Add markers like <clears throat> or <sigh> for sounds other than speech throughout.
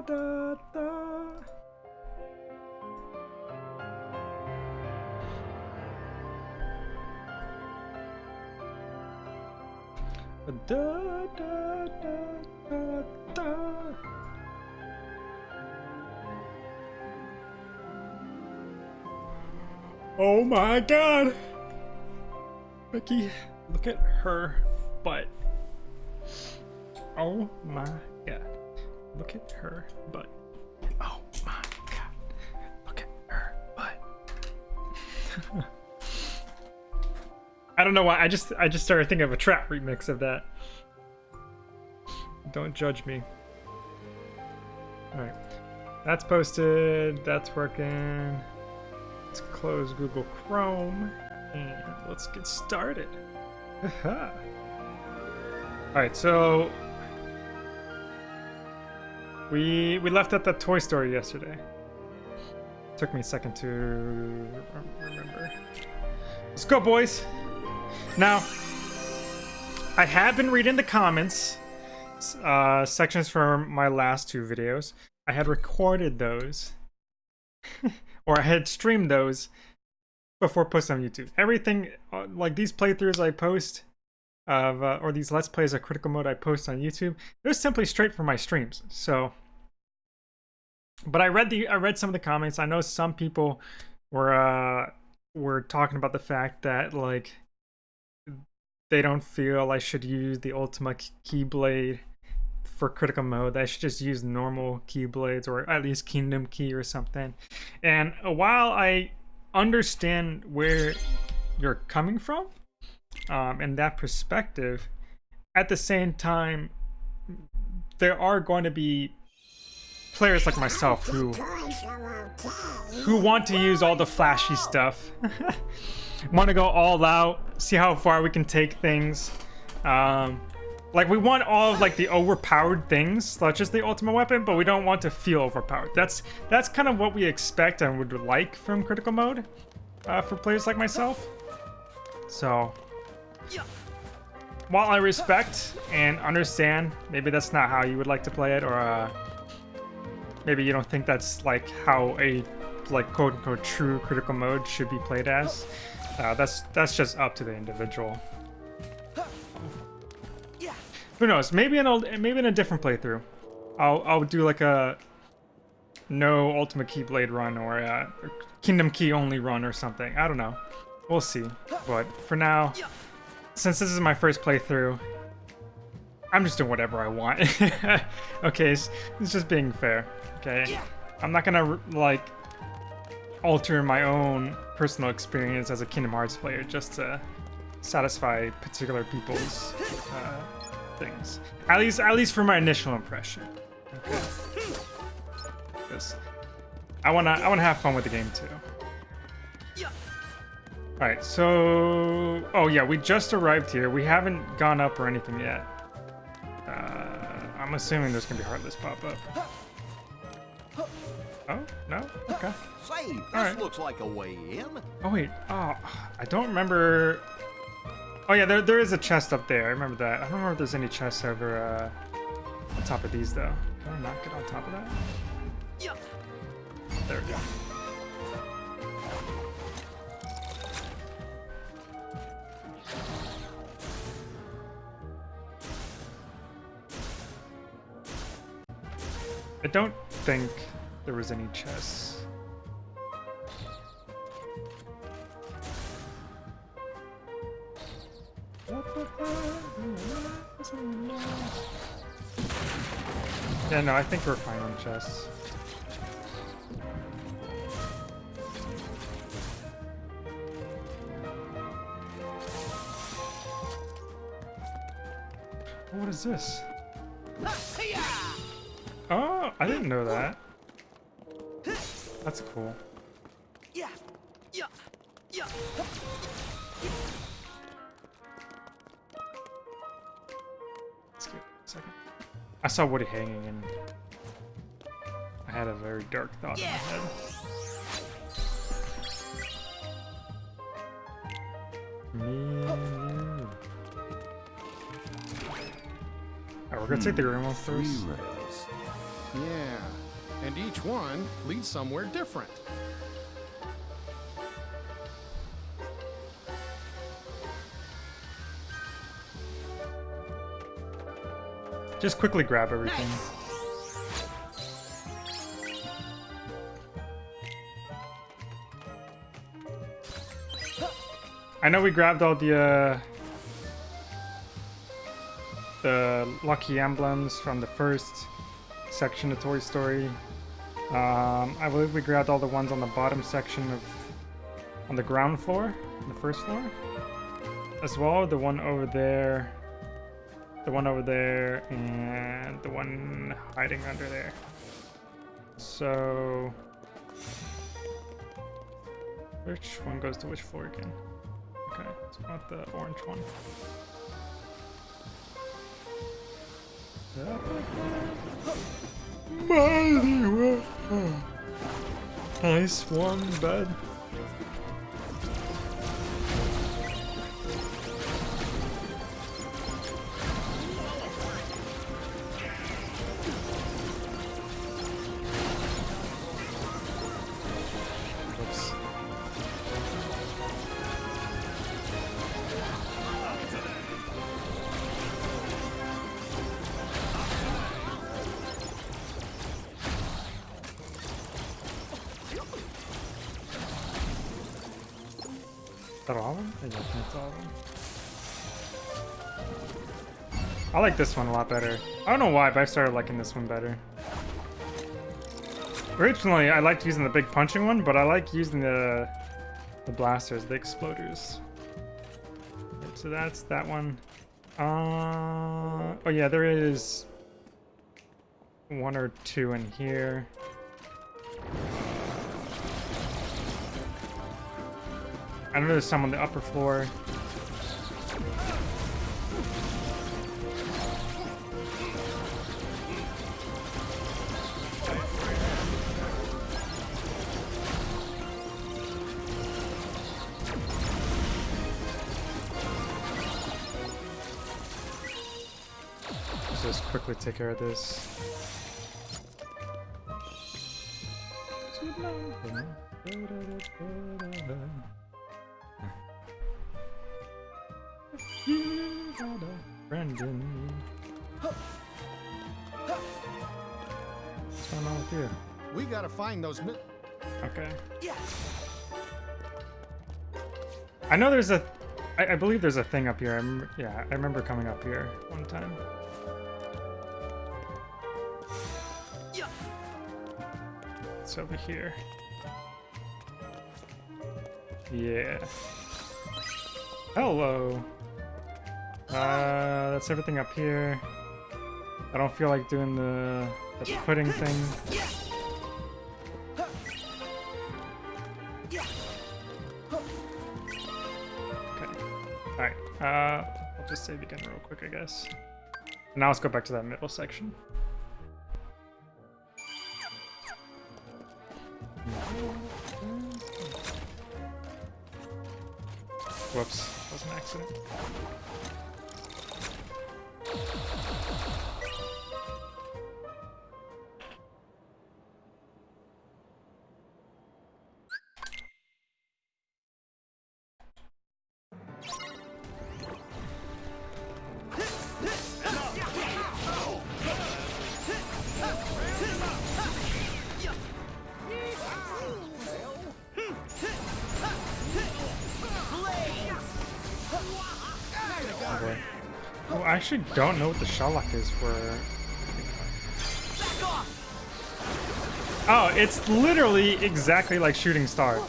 Ba-da-da-da. Da, da, da, da, da. Oh my god! Becky, look at her butt. Oh my. Look at her butt. Oh my god. Look at her butt. <laughs> I don't know why. I just I just started thinking of a trap remix of that. Don't judge me. Alright. That's posted. That's working. Let's close Google Chrome and let's get started. <laughs> Alright, so we we left at the toy store yesterday. Took me a second to remember. Let's go, boys. Now, I have been reading the comments uh, sections from my last two videos. I had recorded those, <laughs> or I had streamed those before posting on YouTube. Everything, uh, like these playthroughs I post, of uh, or these Let's Plays of Critical Mode I post on YouTube, was simply straight from my streams. So, but I read the I read some of the comments. I know some people were uh, were talking about the fact that like they don't feel I should use the Ultima Keyblade for critical mode. I should just use normal Keyblades or at least Kingdom Key or something. And while I understand where you're coming from um, and that perspective, at the same time, there are going to be players like myself who who want to use all the flashy stuff. <laughs> Want to go all out see how far we can take things. Um, like we want all of like the overpowered things such as the ultimate weapon but we don't want to feel overpowered. That's that's kind of what we expect and would like from critical mode uh, for players like myself. So while I respect and understand maybe that's not how you would like to play it or uh, maybe you don't think that's like how a like quote unquote true critical mode should be played as. Uh, that's that's just up to the individual. Who knows? Maybe in a maybe in a different playthrough, I'll I'll do like a no Ultimate Keyblade run or a Kingdom Key only run or something. I don't know. We'll see. But for now, since this is my first playthrough, I'm just doing whatever I want. <laughs> okay, it's, it's just being fair. Okay, I'm not gonna like alter my own personal experience as a Kingdom Hearts player just to satisfy particular people's uh, things. At least, at least for my initial impression. Okay. Because I wanna, I wanna have fun with the game too. All right, so oh yeah, we just arrived here. We haven't gone up or anything yet. Uh, I'm assuming there's gonna be Heartless pop up. Oh, no? Okay. Say, this right. looks like a way in. Oh, wait. Oh, I don't remember... Oh, yeah, there, there is a chest up there. I remember that. I don't remember if there's any chests over uh, on top of these, though. Can I not get on top of that? Yeah. There we go. I don't think there was any chests. Yeah, no, I think we're fine on chests. What is this? I didn't know that. That's cool. Yeah, yeah, yeah. Let's give it a second. I saw Woody hanging and I had a very dark thought Yeah. in my head. Me and you. Alright, we're gonna take the hmm. green one Three first. Rails. tunnels. Yeah, and each one leads somewhere different. Just quickly grab everything. Nice. I know we grabbed all the uh, the lucky emblems from the first section of Toy Story. Um, I believe we grabbed all the ones on the bottom section of on the ground floor, the first floor, as well. The one over there, the one over there, and the one hiding under there. So, which one goes to which floor again? Okay, so I the orange one. Mighty well. Hmm. Nice warm bed. This one a lot better. I don't know why, but I started liking this one better. Originally, I liked using the big punching one, but I like using the the blasters, the exploders. So that's that one. Uh, oh yeah, there is one or two in here. I know there's some on the upper floor. Just quickly take care of this. Brendan. What's going on with you? We gotta find those. Mi- Okay. Yeah. I know there's a. I, I believe there's a thing up here. I remember, yeah, I remember coming up here one time. Over here. Yeah. Hello. Uh, that's everything up here. I don't feel like doing the, the pudding thing. Okay. Alright. Uh, I'll just save again real quick, I guess. Now let's go back to that middle section. Whoops. That was an accident. Actually don't know what the Sherlock is for. Oh, it's literally exactly like Shooting Star.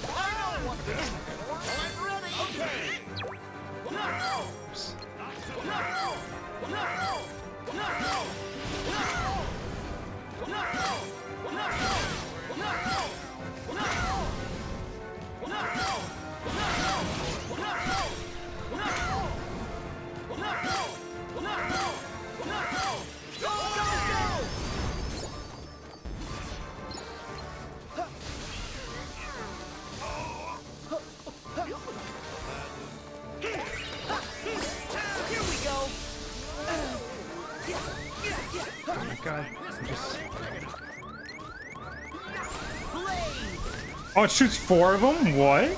Shoots four of them? What?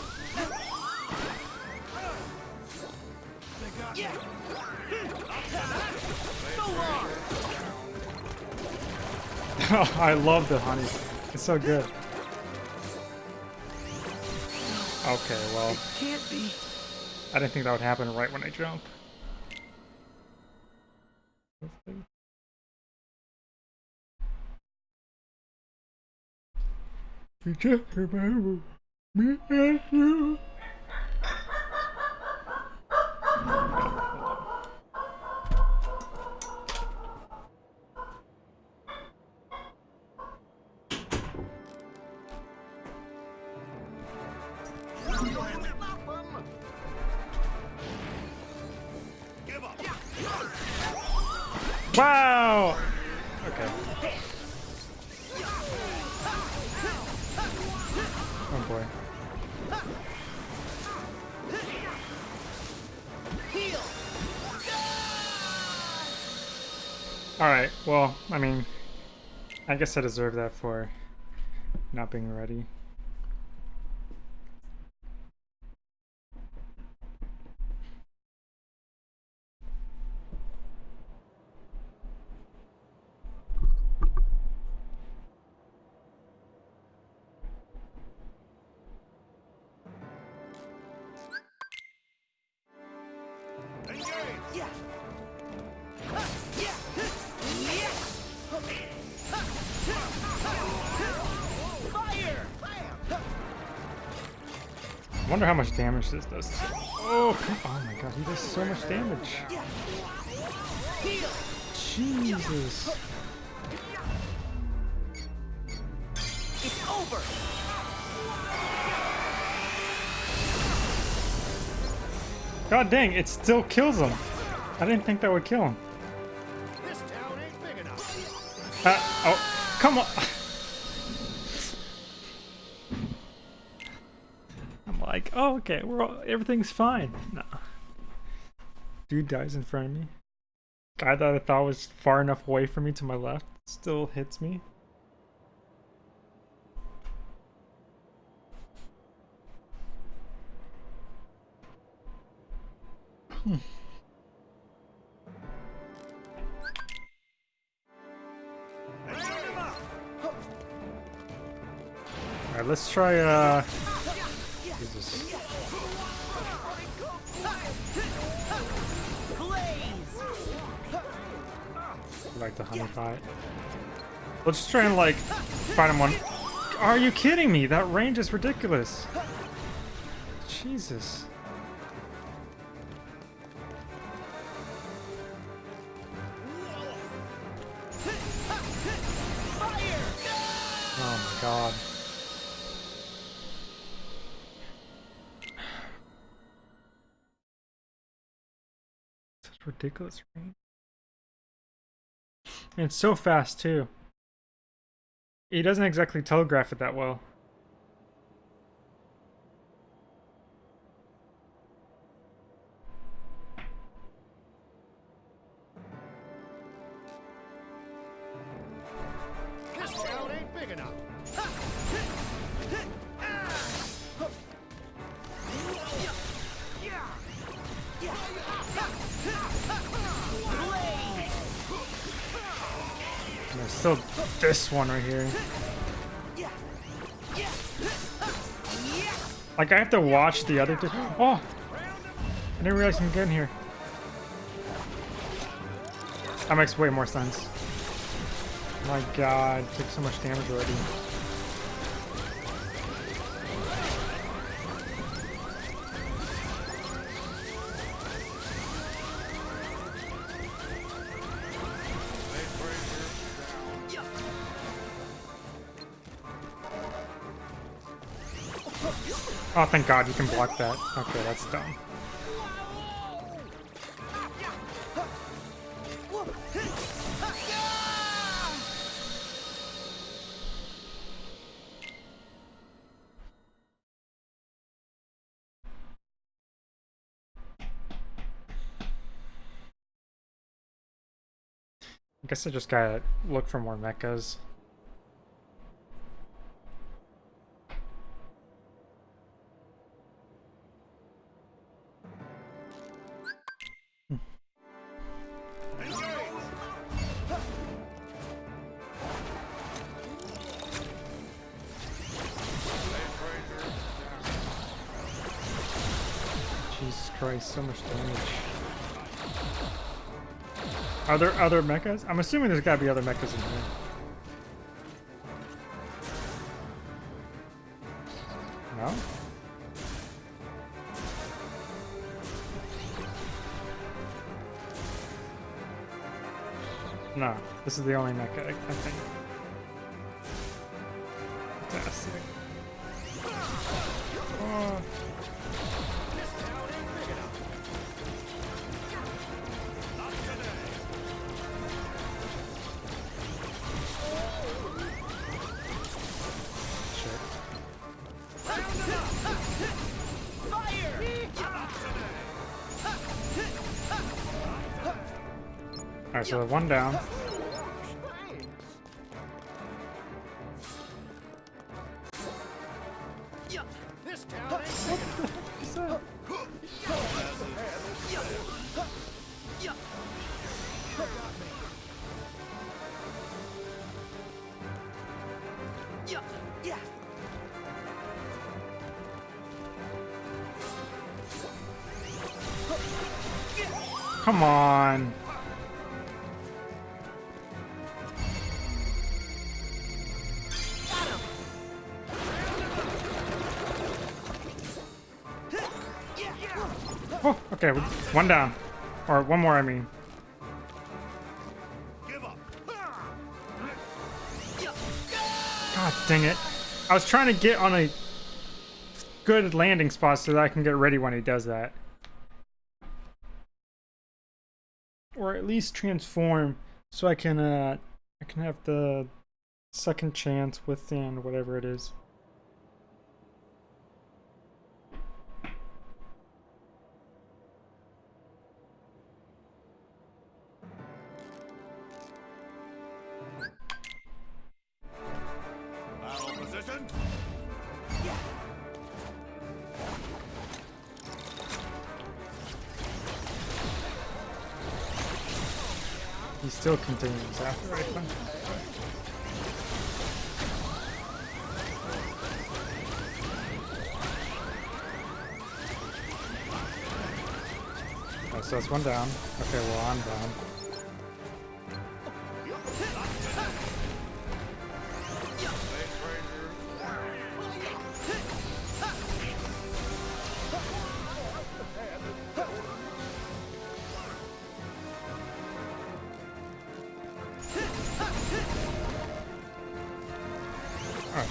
Yeah! So long! I love the honey. It's so good. Okay, well, I didn't think that would happen right when I jump. Just remember me and you. Wow! Okay. Alright, well, I mean, I guess I deserve that for not being ready. How much damage this does. Oh, oh my god, he does so much damage. Jesus. It's over! God dang, it still kills him. I didn't think that would kill him. This town ain't big enough. Uh, oh, come on. <laughs> okay, we're all, everything's fine. No. Dude dies in front of me. Guy that I thought was far enough away from me to my left still hits me. Alright, let's try, uh... like the honey pot. Let's just try and like find him one. Are you kidding me? That range is ridiculous. Jesus. Oh my god. Such ridiculous range. And it's so fast too. He doesn't exactly telegraph it that well. One right here. Like I have to watch the other two. Oh! I didn't realize you can get in here. That makes way more sense. My god, took so much damage already. Oh, thank God you can block that. Okay, that's dumb. I guess I just gotta look for more mechas. Are there other mechas? I'm assuming there's gotta be other mechas in here. No? No, this is the only mecha, I think. One down. Okay, one down. Or one more, I mean. God dang it. I was trying to get on a good landing spot so that I can get ready when he does that. Or at least transform so I can uh I can have the second chance within whatever it is. One down. Okay, well I'm down. Alright.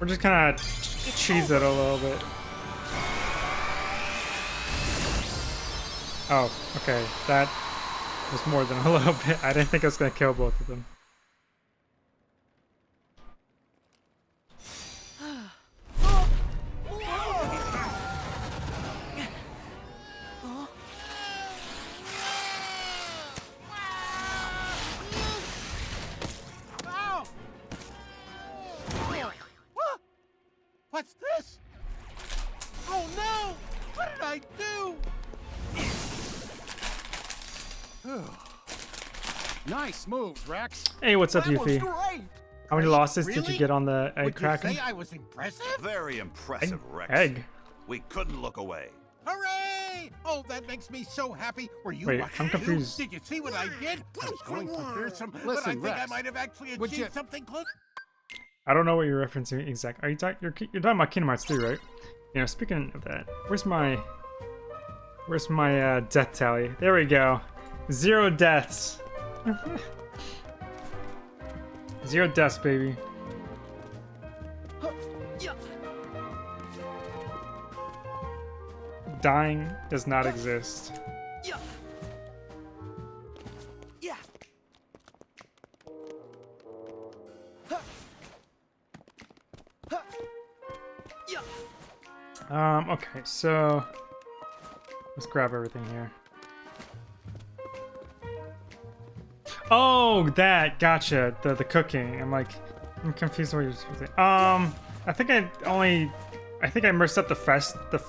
We're just kind of cheese it a little bit. Oh, okay. That was more than a <laughs> little bit. I didn't think I was going to kill both of them. Hey, what's up, That Yuffie? great. How many losses did you get on the egg Would cracking? you say I was impressive? Very impressive, Rex. Egg? We couldn't look away. Hooray! Oh, that makes me so happy. Were you Wait, watching I'm confused. Did you see what I did? I was going for fearsome, but I Listen, think I might have actually achieved you- something close. I don't know what you're referencing exact. Are you talking? You're, you're talking about Kingdom Hearts 3, right? You know, speaking of that, where's my, where's my uh, death tally? There we go, zero deaths. <laughs> zero deaths, baby. Dying does not exist. Um. Okay, so let's grab everything here. Oh, that. Gotcha. The the cooking. I'm like, I'm confused what you're saying. Um, I think I only, I think I messed up the first, the,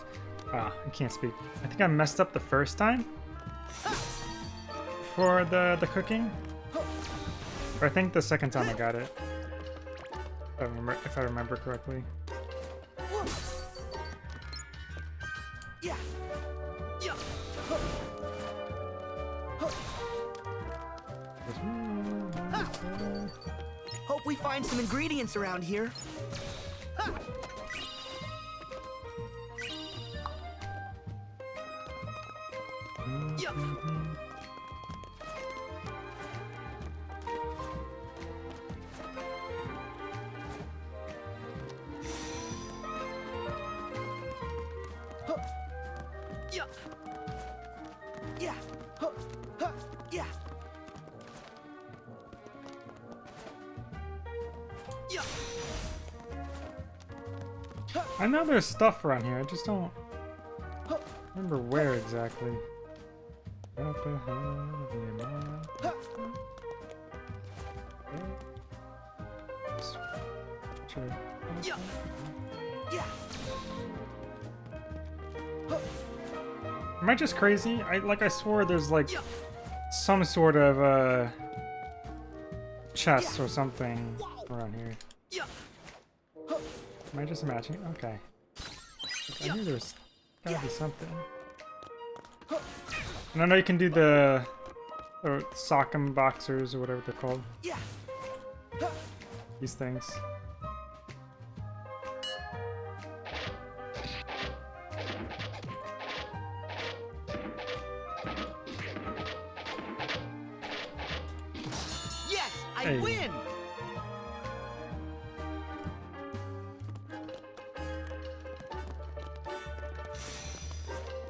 ah, I can't speak. I think I messed up the first time for the the cooking. Or I think the second time I got it. If I remember, if I remember correctly. Yeah. Hope we find some ingredients around here. Yeah. There's stuff around here. I just don't remember where exactly. Am I just crazy? I like I swore there's like some sort of uh chest or something around here. Am I just imagining? Okay. Like, I knew there's gotta be something. And I know you can do the or sock'em boxers or whatever they're called. Yeah. These things.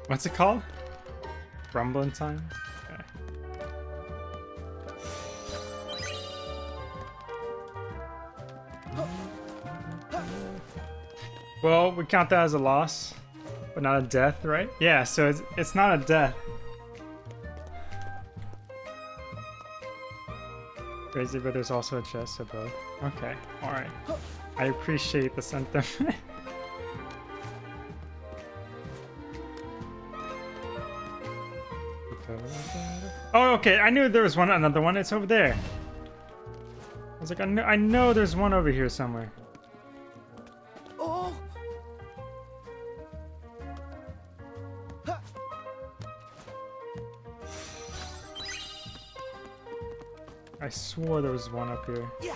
What's it called? Rumbling time? Okay. Well, we count that as a loss, but not a death, right? Yeah, so it's, it's not a death. Crazy, but there's also a chest above. Okay, alright. I appreciate the sentiment. <laughs> Oh, okay. I knew there was one, another one. It's over there. I was like, I know, I know there's one over here somewhere. Oh. I swore there was one up here. Yeah.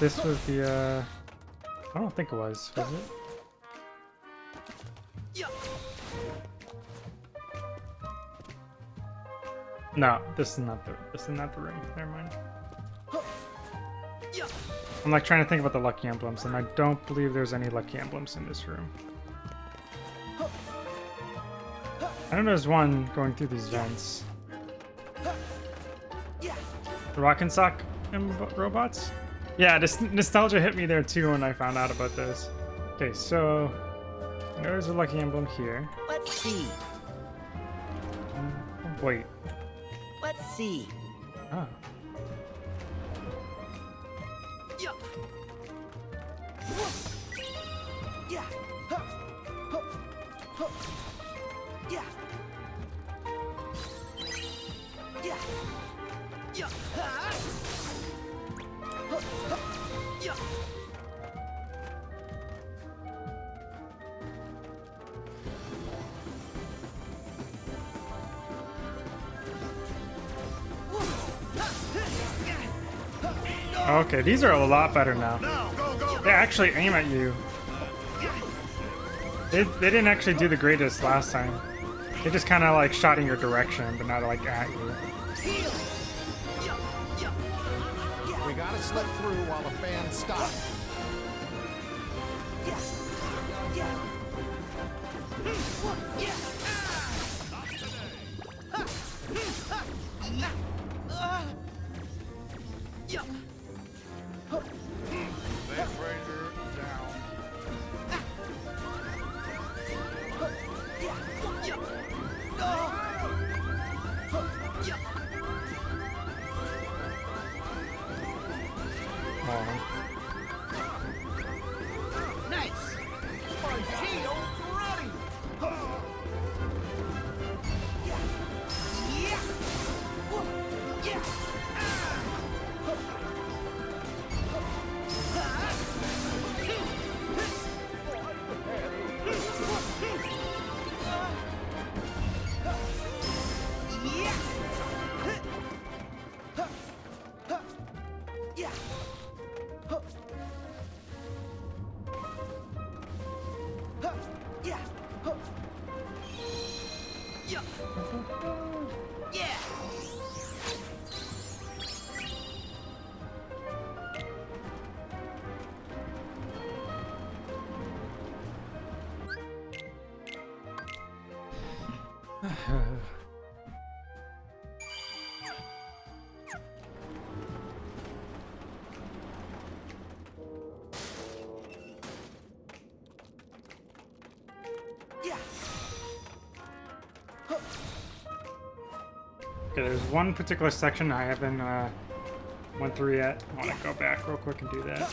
This was the, uh... I don't think it was. Was it? No, this is not the, this is not the ring. Never mind. I'm like trying to think about the lucky emblems, and I don't believe there's any lucky emblems in this room. I don't know there's one going through these vents. The Rock and Sock robots? Yeah, this nostalgia hit me there too when I found out about this. Okay, so there's a lucky emblem here. Let's see. Wait. Let's see. Oh. These are a lot better now. Now, go, go, They actually aim at you. They, they didn't actually do the greatest last time. They just kind of like shot in your direction, but not like at you. We gotta slip through while the fans stop. yeah, yeah. Hmm, yeah. Okay, there's one particular section I haven't uh, went through yet. I want to go back real quick and do that.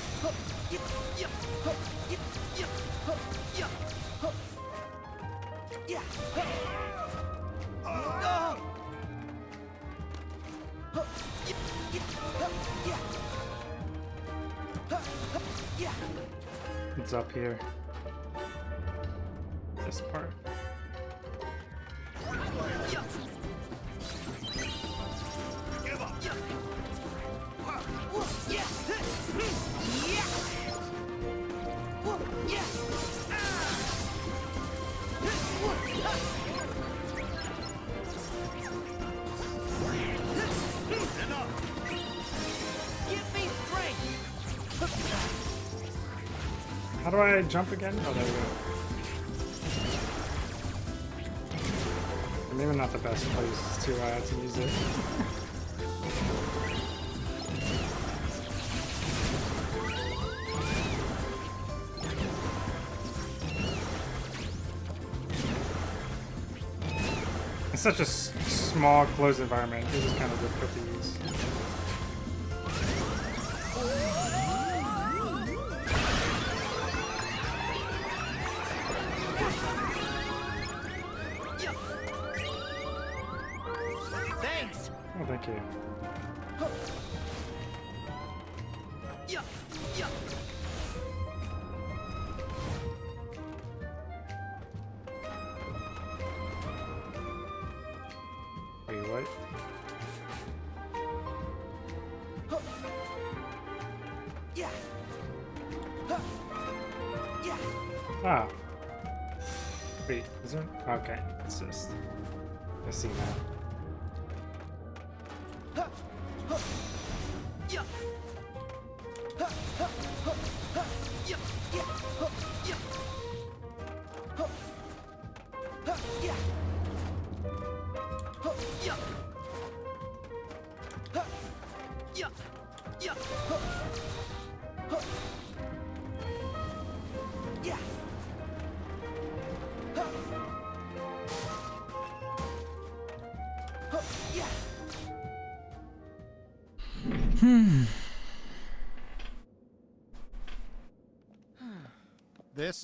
It's up here. This part. Do I jump again? Oh, there we go. Maybe not the best place to uh, to use it. It's such a small, closed environment. This is kind of difficult to use. Ah. Wait, is there? Okay, it's just. I see now.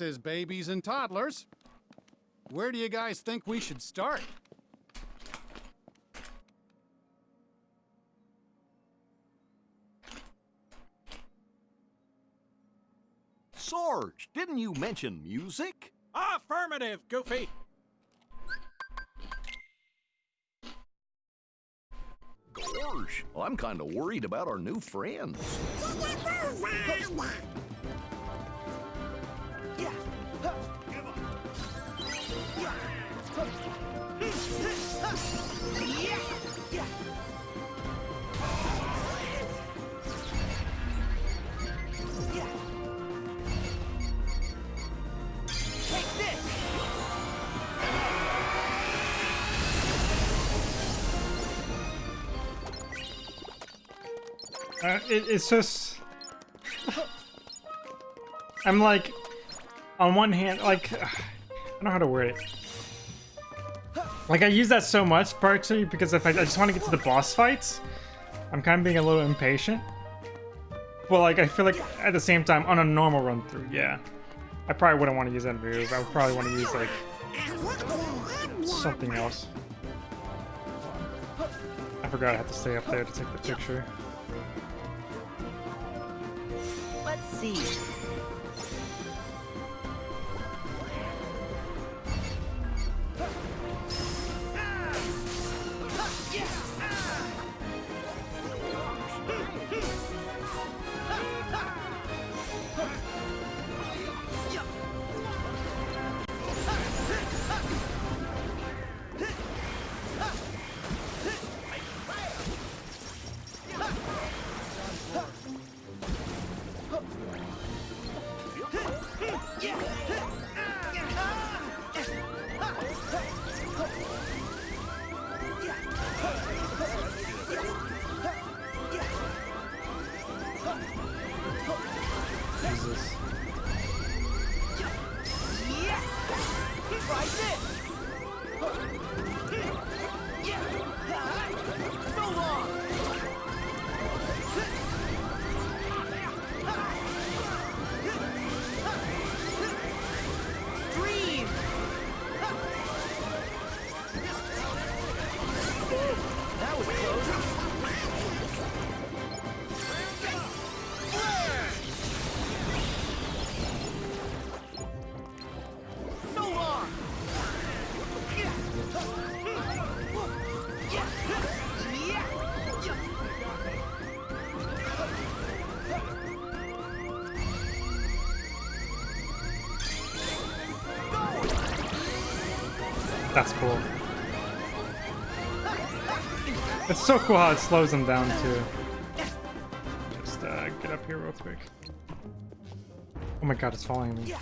Is babies and toddlers. Where do you guys think we should start? Sarge, didn't you mention music? Affirmative, Goofy. Go Gosh, I'm kind of worried about our new friends. Uh, it, it's just I'm like on one hand like I don't know how to word it. Like I use that so much partially because if I, I just want to get to the boss fights I'm kind of being a little impatient. But like I feel like at the same time on a normal run through yeah. I probably wouldn't want to use that move. I would probably want to use like something else. I forgot I have to stay up there to take the picture sea. That's cool. It's so cool how it slows them down too. Just uh, get up here real quick. Oh my god, it's following me.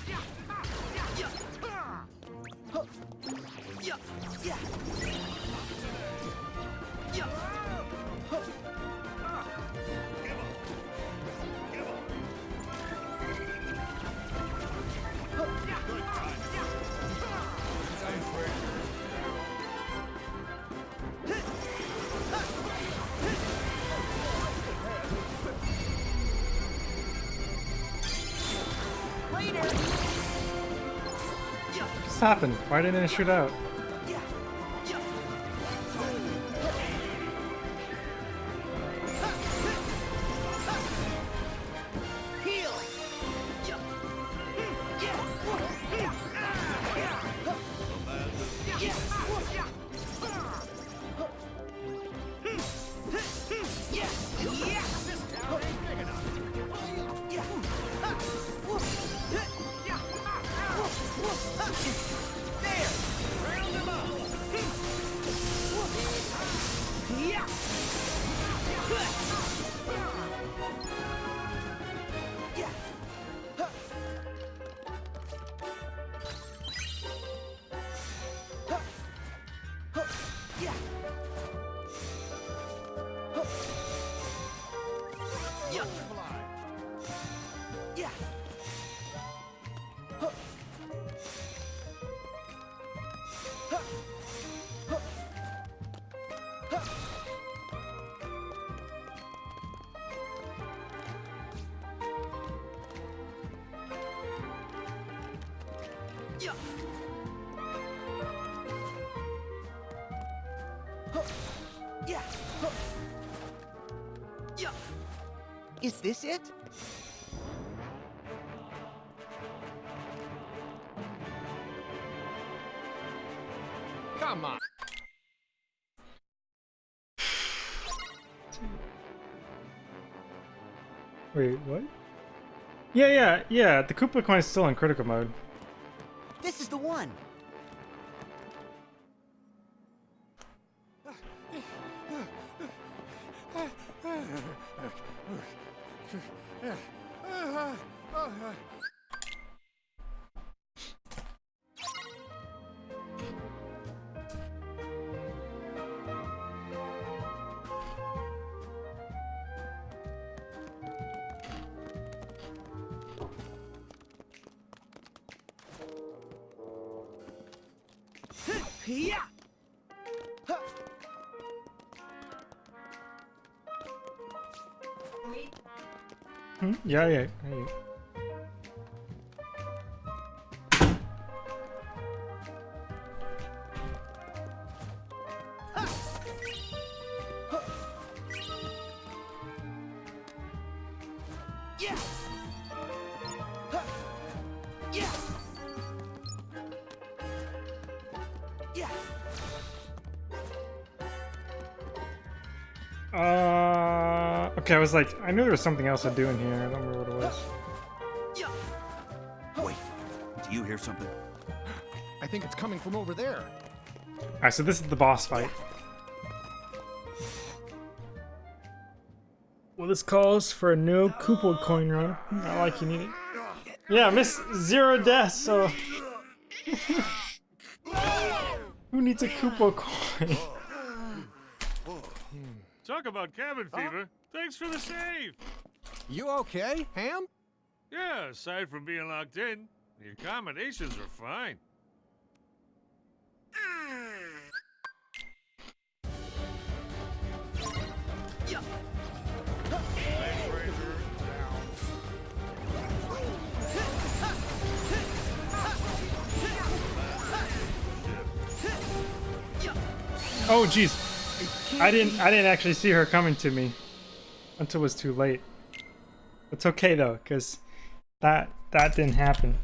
Happened? Why didn't it shoot out? Yeah, yeah, yeah. The Koopa coin is still in critical mode. Hmm? Yeah, yeah, yeah. Okay, I was like, I knew there was something else to do in here. I don't remember what it was. Wait, do you hear something? I think it's coming from over there. Alright, so this is the boss fight. Well, this calls for a no Koopa coin run. Not like you need it. Yeah, miss zero deaths, so... Who needs a Koopa coin? Talk about cabin fever. Thanks for the save. You okay, Ham? Yeah, aside from being locked in, the accommodations are fine. Oh, jeez. I didn't. I didn't actually see her coming to me until it was too late. It's okay though, cause that that didn't happen.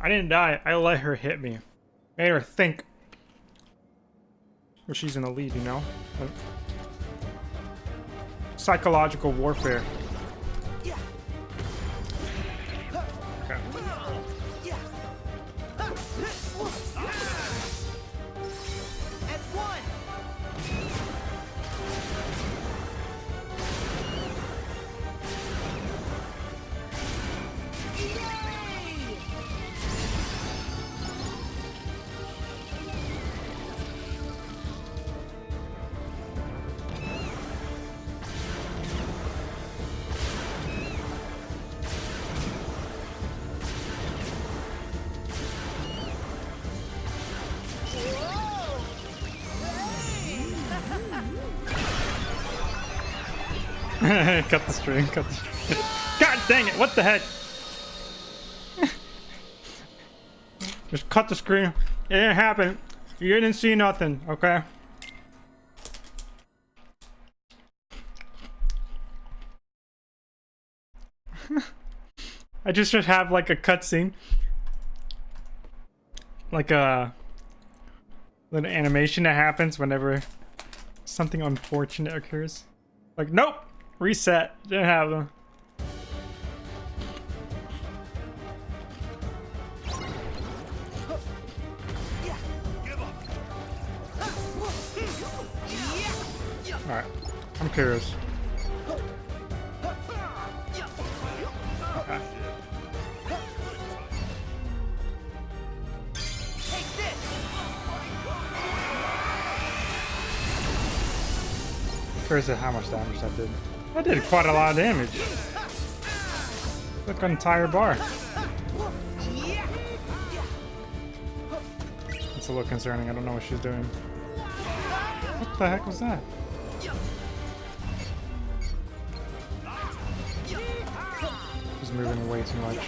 I didn't die. I let her hit me. Made her think. Or she's in the lead, you know? Psychological warfare. Cut the string, cut the. God dang it, what the heck? Just cut the screen. It didn't happen. You didn't see nothing, okay? I just should have like a cutscene. Like uh, a little animation that happens whenever something unfortunate occurs. Like, nope, reset. Didn't have them. All right, I'm curious. Curious at how much damage that did. That did quite a lot of damage. Like an entire bar. It's a little concerning. I don't know what she's doing. What the heck was that? She's moving way too much.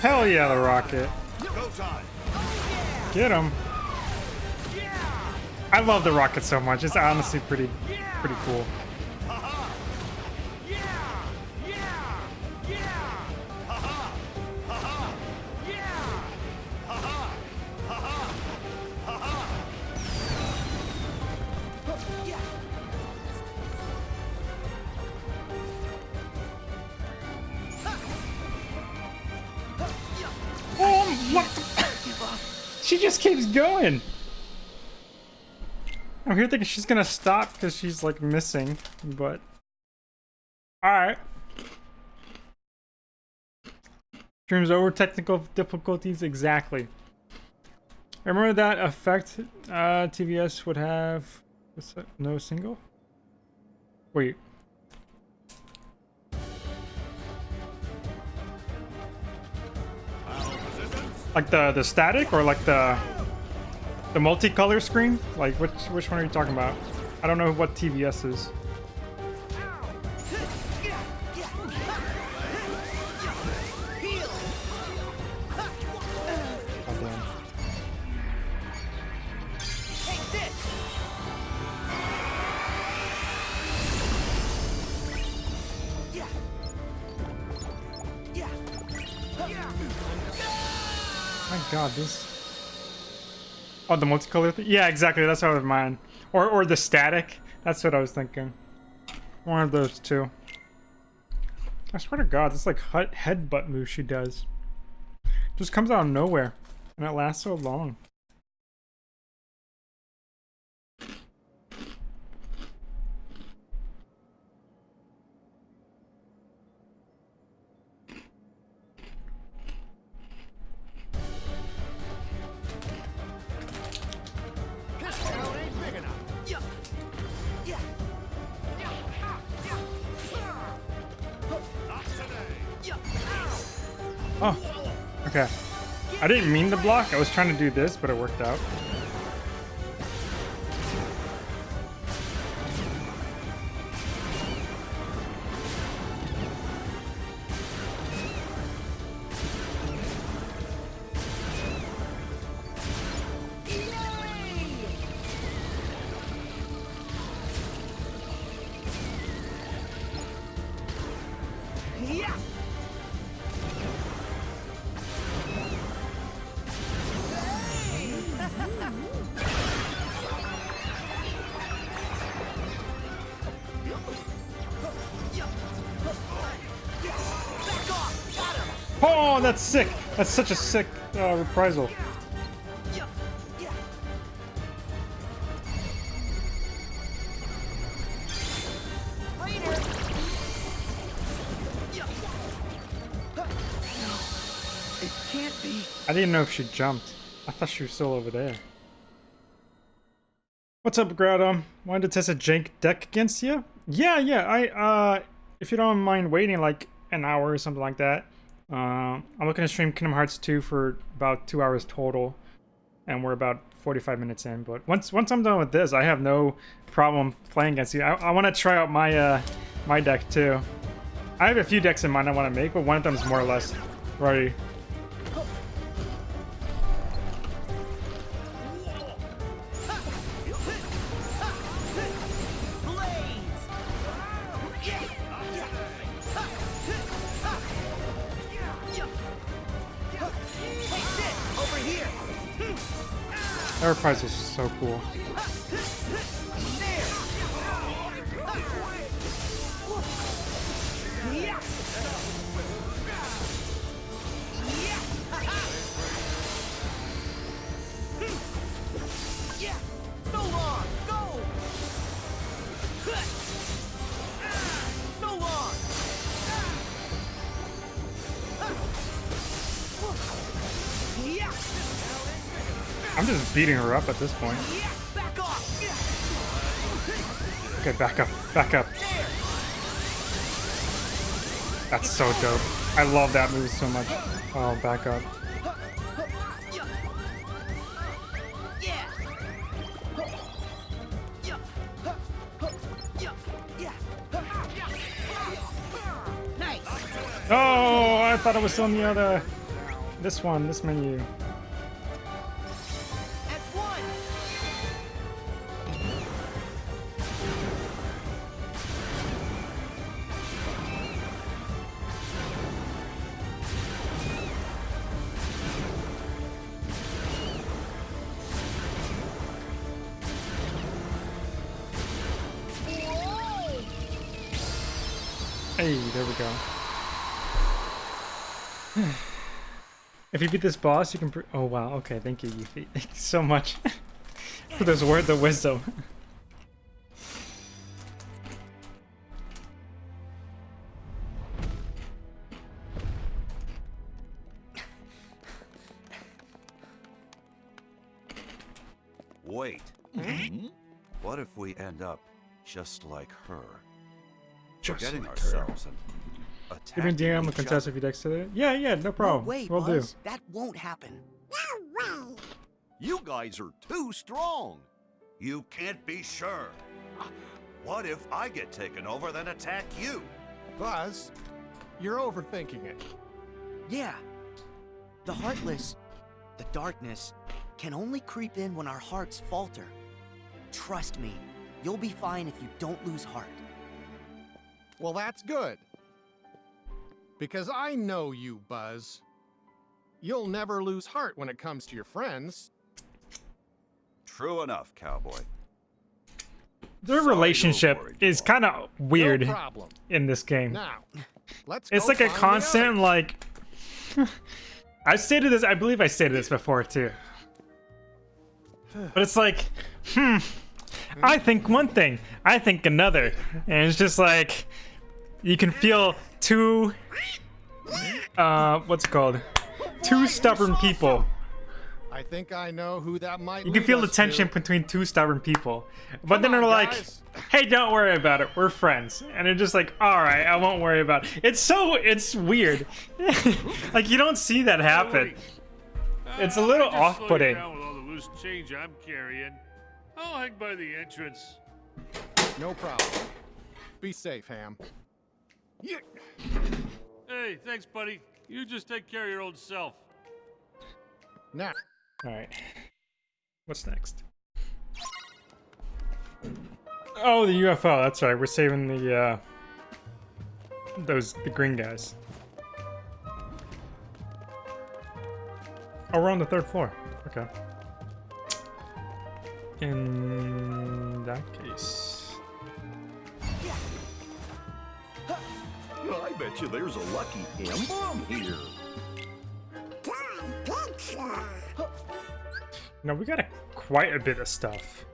Hell yeah, the rocket. Get him. I love the rocket so much. It's honestly pretty, pretty cool. Going. I'm here thinking she's gonna stop because she's like missing, but alright. Stream's over. Technical difficulties, exactly. Remember that effect uh, TVS would have? What's that? No single. Wait. Like the the static or like the the multicolor screen? Like which which one are you talking about? I don't know what TVS is. God, this. Oh, the multicolor thing? Yeah, exactly. That's how I mine. Or or the static. That's what I was thinking. One of those two. I swear to God, this like headbutt move she does. Just comes out of nowhere, and it lasts so long. Okay. I didn't mean to block. I was trying to do this, but it worked out. That's such a sick uh, reprisal. Yeah. Yeah. Later! Yeah. No, it can't be. I didn't know if she jumped. I thought she was still over there. What's up, Groudum? Wanted to test a jank deck against you? Yeah, yeah. I uh, if you don't mind waiting like an hour or something like that. Uh, I'm looking to stream Kingdom Hearts 2 for about two hours total, and we're about 45 minutes in. But once once I'm done with this, I have no problem playing against you. I, I want to try out my uh my deck too. I have a few decks in mind I want to make, but one of them is more or less ready. Reprisal is so cool. Beating her up at this point. Yeah! Back off! Okay, back up, back up. That's so dope. I love that move so much. Oh, back up. Oh, I thought it was on the other. This one, this menu. If you beat this boss, you can. Pr- oh wow. Okay, thank you, Yuffie. <laughs> Thank you so much <laughs> for those words of wisdom. Wait. Hmm? What if we end up just like her? Just Forgetting like her. ourselves and You been attacking DM with each contest other? if you text it? Yeah, yeah, no problem. No way, Will do. Buzz. That won't happen. You guys are too strong. You can't be sure. What if I get taken over, then attack you? Buzz, you're overthinking it. Yeah. The heartless, the darkness, can only creep in when our hearts falter. Trust me, you'll be fine if you don't lose heart. Well, that's good. Because I know you, Buzz. You'll never lose heart when it comes to your friends. True enough, cowboy. Their Sorry relationship is kind of weird No problem. in this game. Now, let's It's like a constant like. <laughs> I stated this. I believe I stated this before too. But it's like, hmm. I think one thing. I think another, and it's just like, you can feel two. Uh, what's it called? Two stubborn people. I think I know who that might You can feel the tension to. between two stubborn people. But then on, they're like, guys. hey, don't worry about it. We're friends. And they're just like, all right, I won't worry about it. It's so, it's weird. <laughs> like, you don't see that happen. It's a little I just slow off-putting. down with all the loose change I'm carrying. I'll hang by the entrance. No problem. Be safe, Ham. Yeah. Hey, thanks, buddy. You just take care of your old self. Now, All right. What's next? Oh, the UFO. That's right. We're saving the, uh, those, the green guys. Oh, we're on the third floor. Okay. In that case. I bet you there's a lucky emblem here. Now we got a, quite a bit of stuff.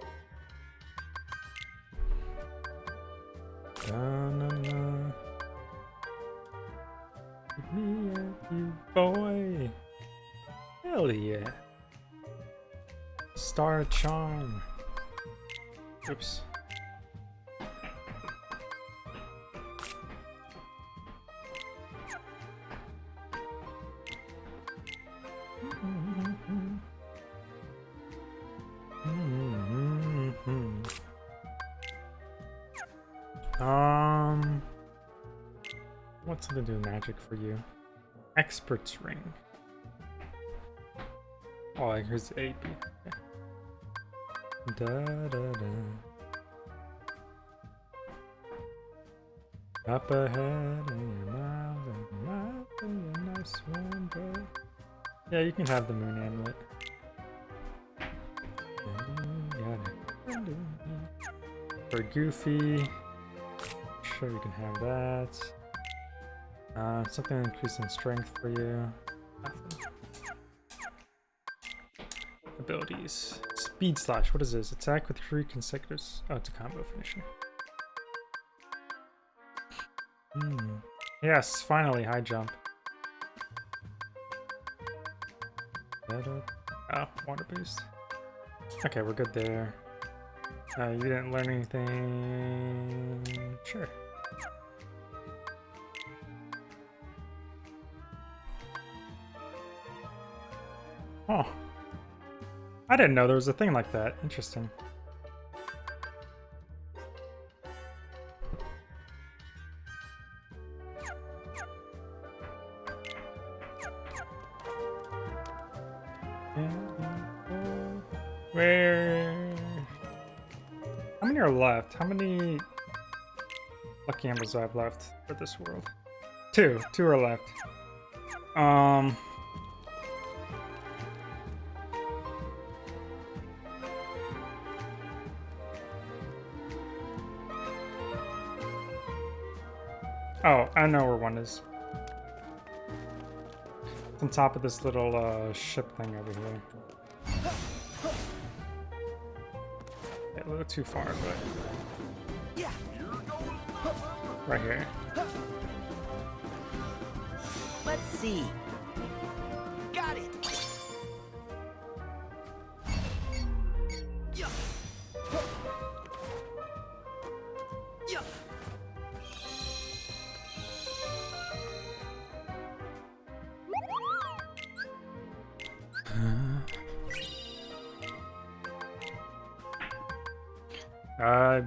Da-na-na. Me a you boy. Hell yeah. Star charm. Oops. Um, what's to do magic for you? Expert's ring. Oh, here's AP. Da da da. Up ahead in your mouth and mouth and your nice one, boy. Yeah, you can have the moon amulet. For Goofy, sure you can have that. Uh, something increasing strength for you. Abilities. Speed slash. What is this? Attack with three consecutive. Oh, it's a combo finisher. Hmm. Yes, finally, high jump. Oh, water boost. Okay, we're good there. Uh, you didn't learn anything. Sure. Oh. I didn't know there was a thing like that. Interesting. Where? How many are left? How many lucky emblems do I have left for this world? Two. Two are left. Um. Oh, I know where one is. It's on top of this little uh, ship thing over here. Yeah, a little too far, but right here. Let's see.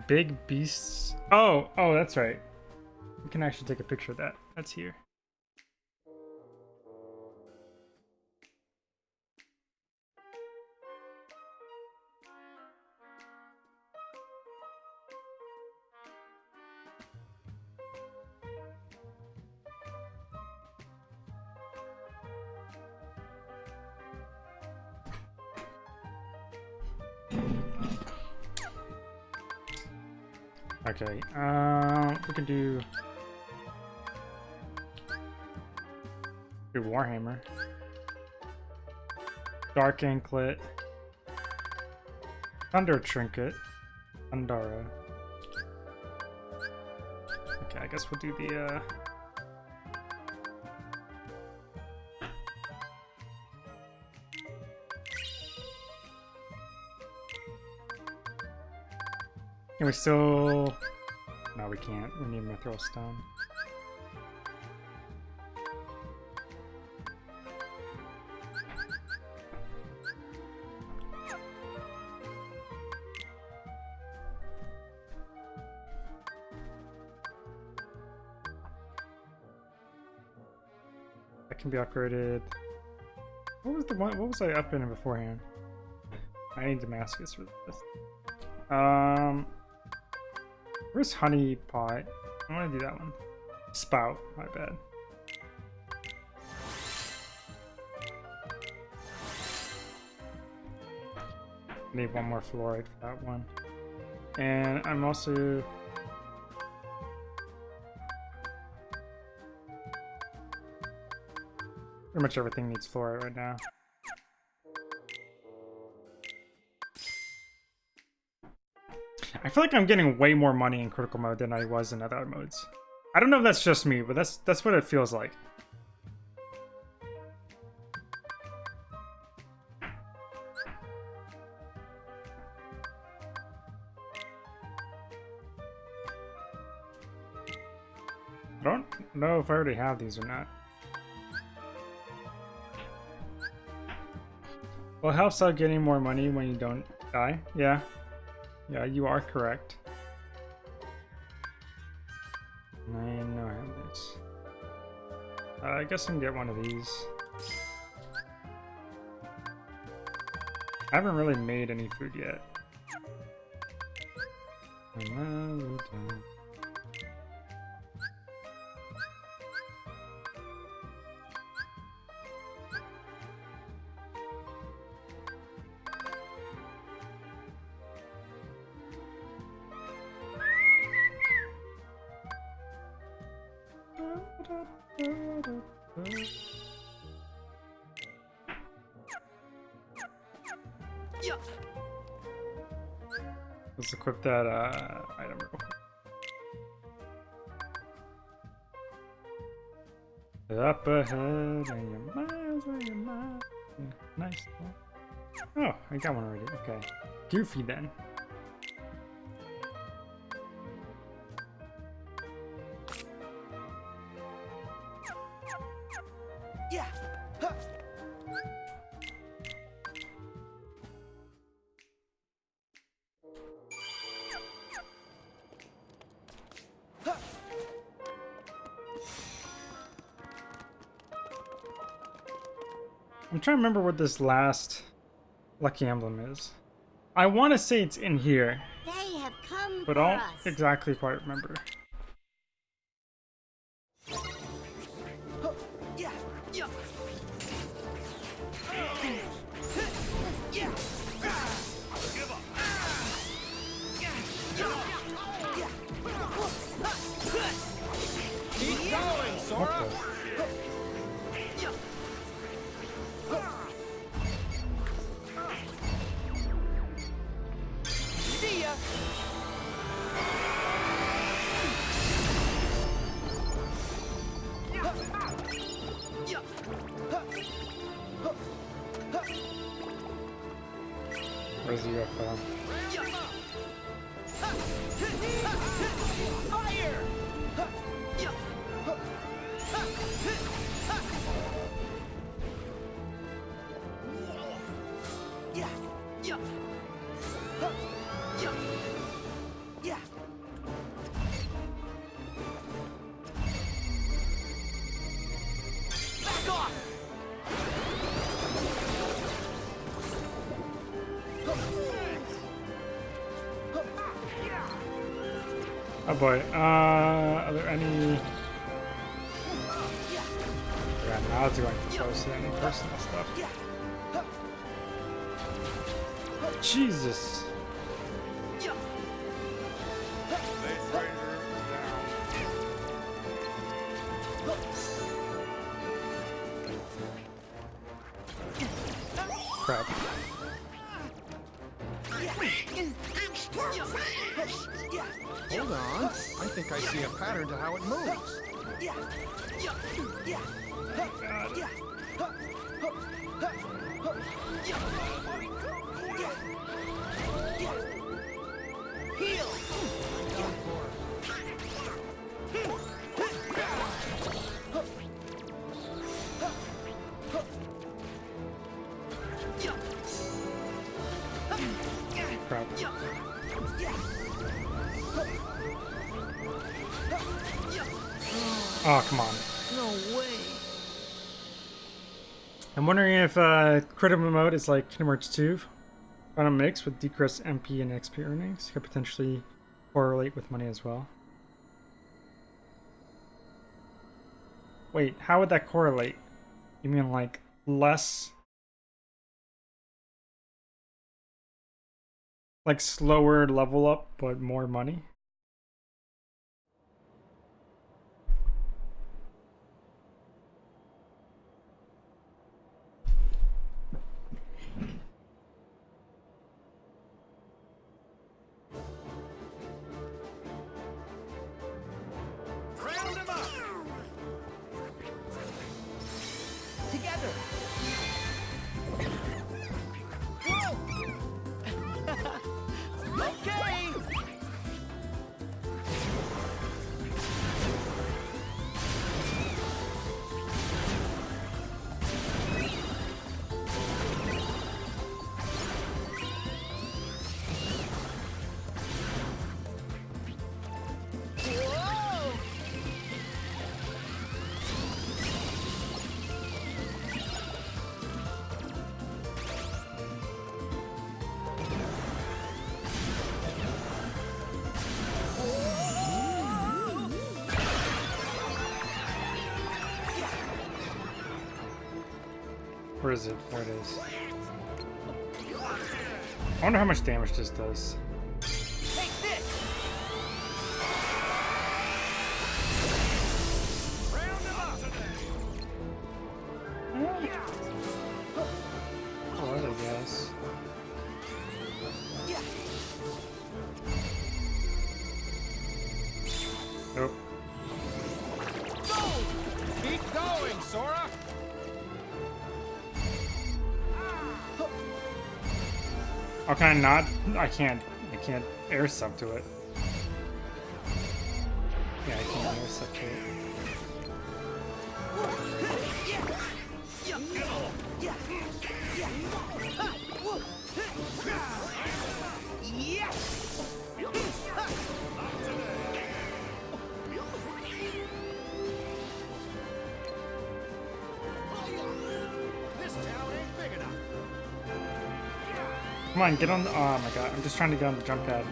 Big beasts. Oh, oh, that's right. We can actually take a picture of that. That's here. We can do... Do Warhammer. Dark Anklet. Thunder Trinket. Thundara. Okay, I guess we'll do the, uh... Can we still... We can't. We need Mithril Stone. That can be upgraded. What was the one? What was I upping beforehand? I need Damascus for this. Um, where's honey pot? I want to do that one. Spout, my bad. Need one more fluorite for that one. And I'm also pretty much everything needs fluorite right now. I feel like I'm getting way more money in critical mode than I was in other modes. I don't know if that's just me, but that's that's what it feels like. I don't know if I already have these or not. Well, it helps out getting more money when you don't die. Yeah. Yeah, you are correct. I know I have this. Uh, I guess I can get one of these. I haven't really made any food yet. Let's equip that uh, item real quick. Up ahead, and you're miles away, you're miles. Nice. Oh, I got one already. Okay. Goofy then. Trying to remember what this last lucky emblem is. I want to say it's in here, They have come but I don't exactly quite remember. Boy. Uh, wondering if uh, critical mode is like Hearts 2 on mix with decreased MP and XP earnings. Could potentially correlate with money as well. Wait, how would that correlate? You mean like less. Like slower level up, but more money? Wonder how much damage this does. I not? I can't. I can't air sub to it. Yeah, I can't air sub to it. On, get on the. Oh my god, I'm just trying to get on the jump pad.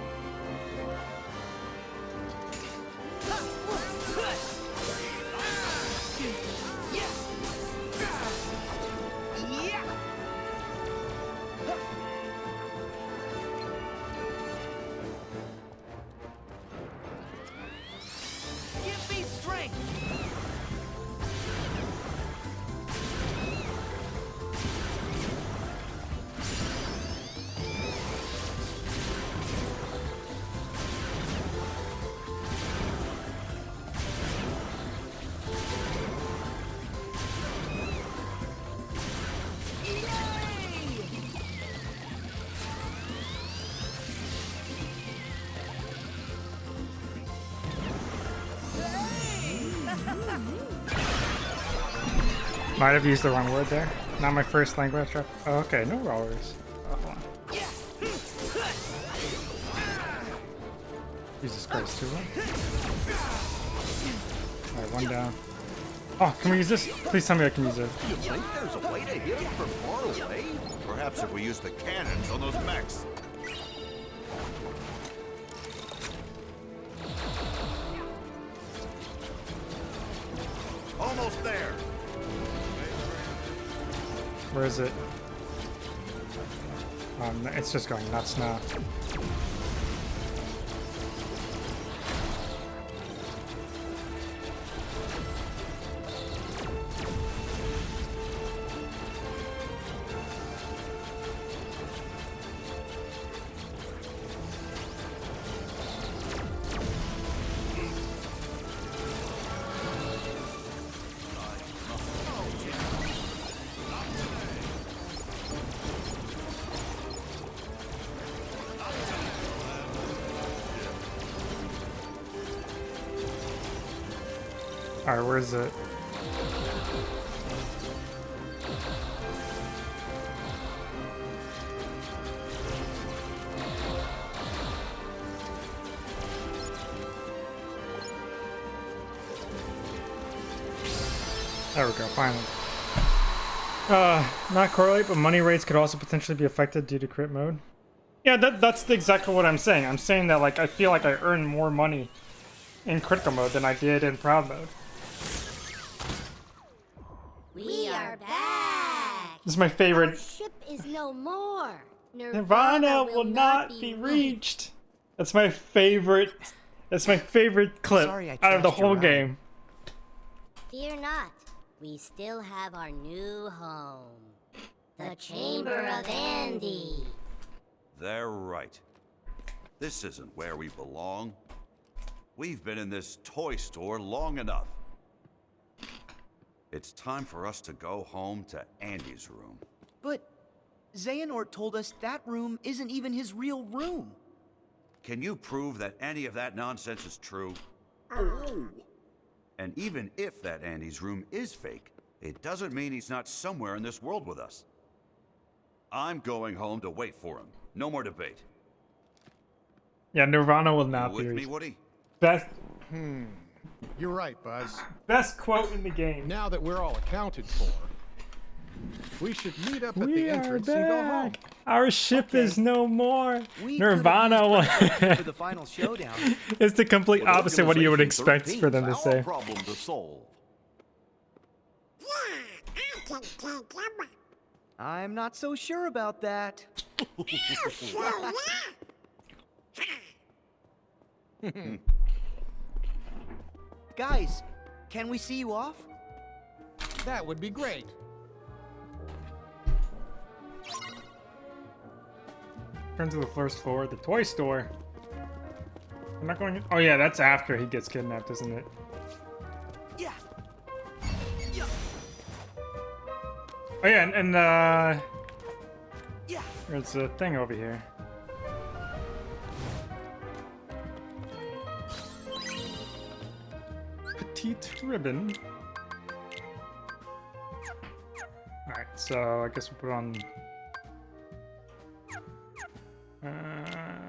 Might have used the wrong word there. Not my first language. Oh, okay, no rollers. Oh. Jesus Christ, two of Alright, one down. Oh, can we use this? Please tell me I can use it. You think there's a way to hit it from far away? Perhaps if we use the cannons on those mechs. Where is it? Um, it's just going nuts now. Where is it? There we go, finally. Uh, not correlate, but money rates could also potentially be affected due to crit mode. Yeah, that, that's exactly what I'm saying. I'm saying that, like, I feel like I earn more money in critical mode than I did in proud mode. We are back. This is my favorite. Our ship is no more. Nirvana will not be reached. That's my favorite. That's my favorite clip Sorry out of the whole ride. game. Fear not. We still have our new home. The Chamber of Andy. They're right. This isn't where we belong. We've been in this toy store long enough. It's time for us to go home to Andy's room. But Xehanort told us that room isn't even his real room. Can you prove that any of that nonsense is true? Oh. And even if that Andy's room is fake, it doesn't mean he's not somewhere in this world with us. I'm going home to wait for him. No more debate. Yeah, Nirvana will You not be with me, reached. Woody? Best hmm. You're right, Buzz. best quote in the game. Now that we're all accounted for, we should meet up at We the are entrance and go home. back. Our ship Okay. is no more. We Nirvana could've used will- Frank for the final <laughs> showdown. It's the complete Well, opposite what you would expect for them to 13's say. our problem to solve. I'm not so sure about that. <laughs> <laughs> Guys, can we see you off? That would be great. Turn to the first floor, the toy store. I'm not going. Oh yeah, that's after he gets kidnapped, isn't it? Yeah. Oh yeah, and, and uh, Yeah. there's a thing over here. Petite ribbon. Alright, so I guess we'll put on. Uh,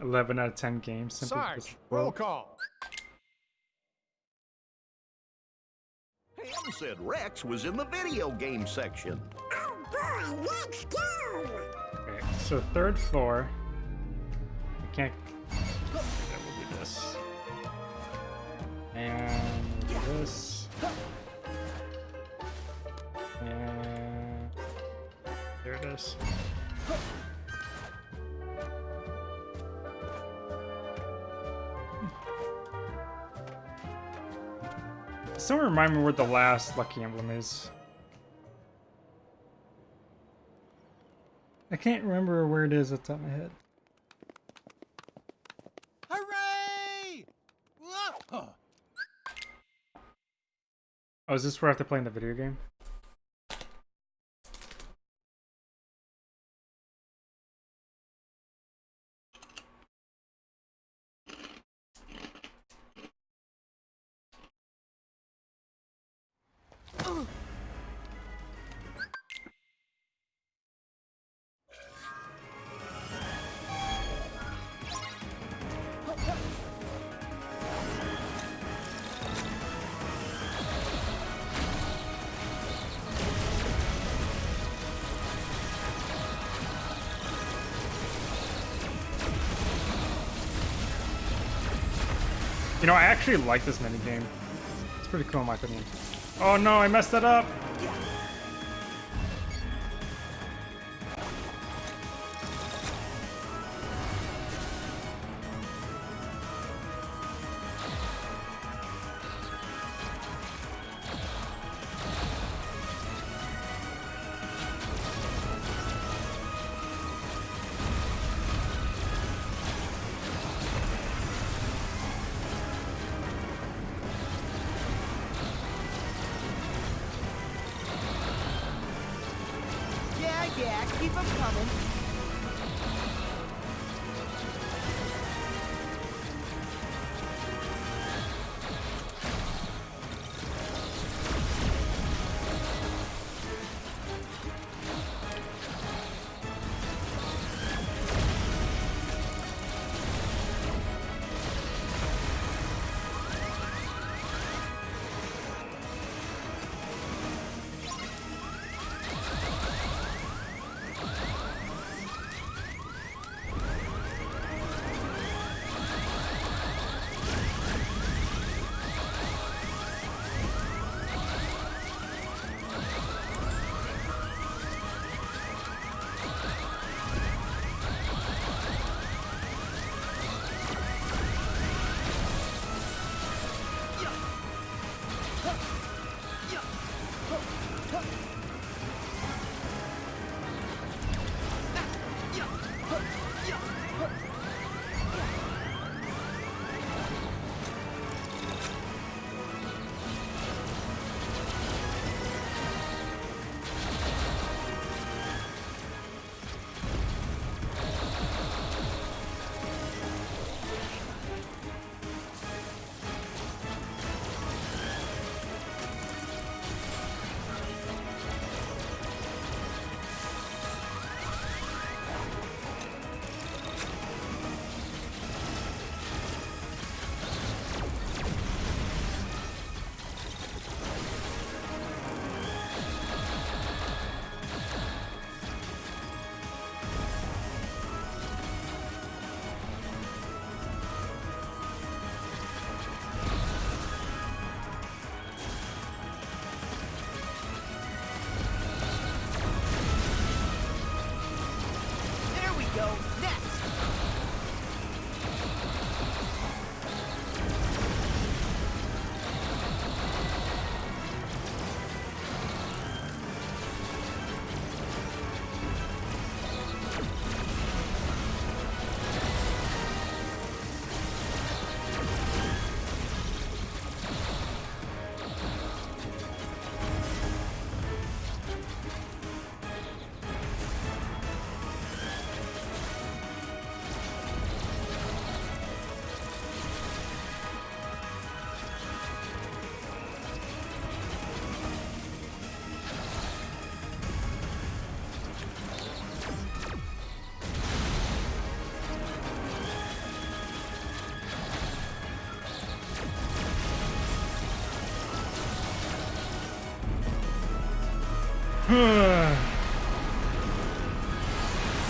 Eleven out of ten games. Sarge, roll call. Hamm said Rex was in the video game section. Oh boy, let's go! Okay, so third floor. I can't. Okay, we'll do this. And this. And there it is. someone remind me where the last lucky emblem is. I can't remember where it is at the top of my head. Hooray! Oh, is this where I have to play in the video game? Actually like this minigame. It's pretty cool in my opinion. Oh no, I messed it up!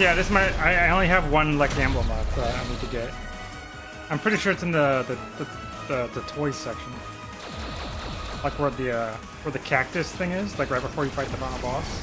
Yeah, this might. I, I only have one lucky emblem left that I need to get. I'm pretty sure it's in the the, the, the, the toy section. Like where the uh, where the cactus thing is, like right before you fight the final boss.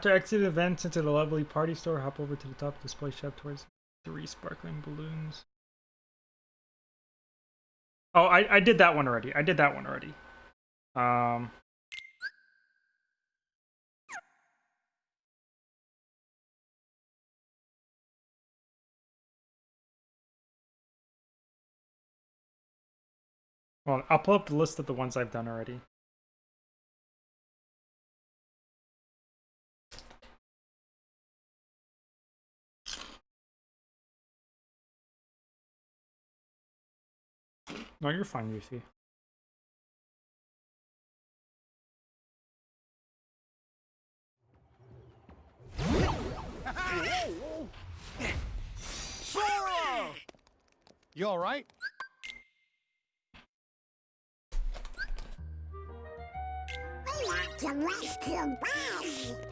After exit events into the lovely party store, hop over to the top display shop towards three sparkling balloons. Oh, I, I did that one already. I did that one already. Um, well, I'll pull up the list of the ones I've done already. No, you're fine, Yuffie. Sora! You all right?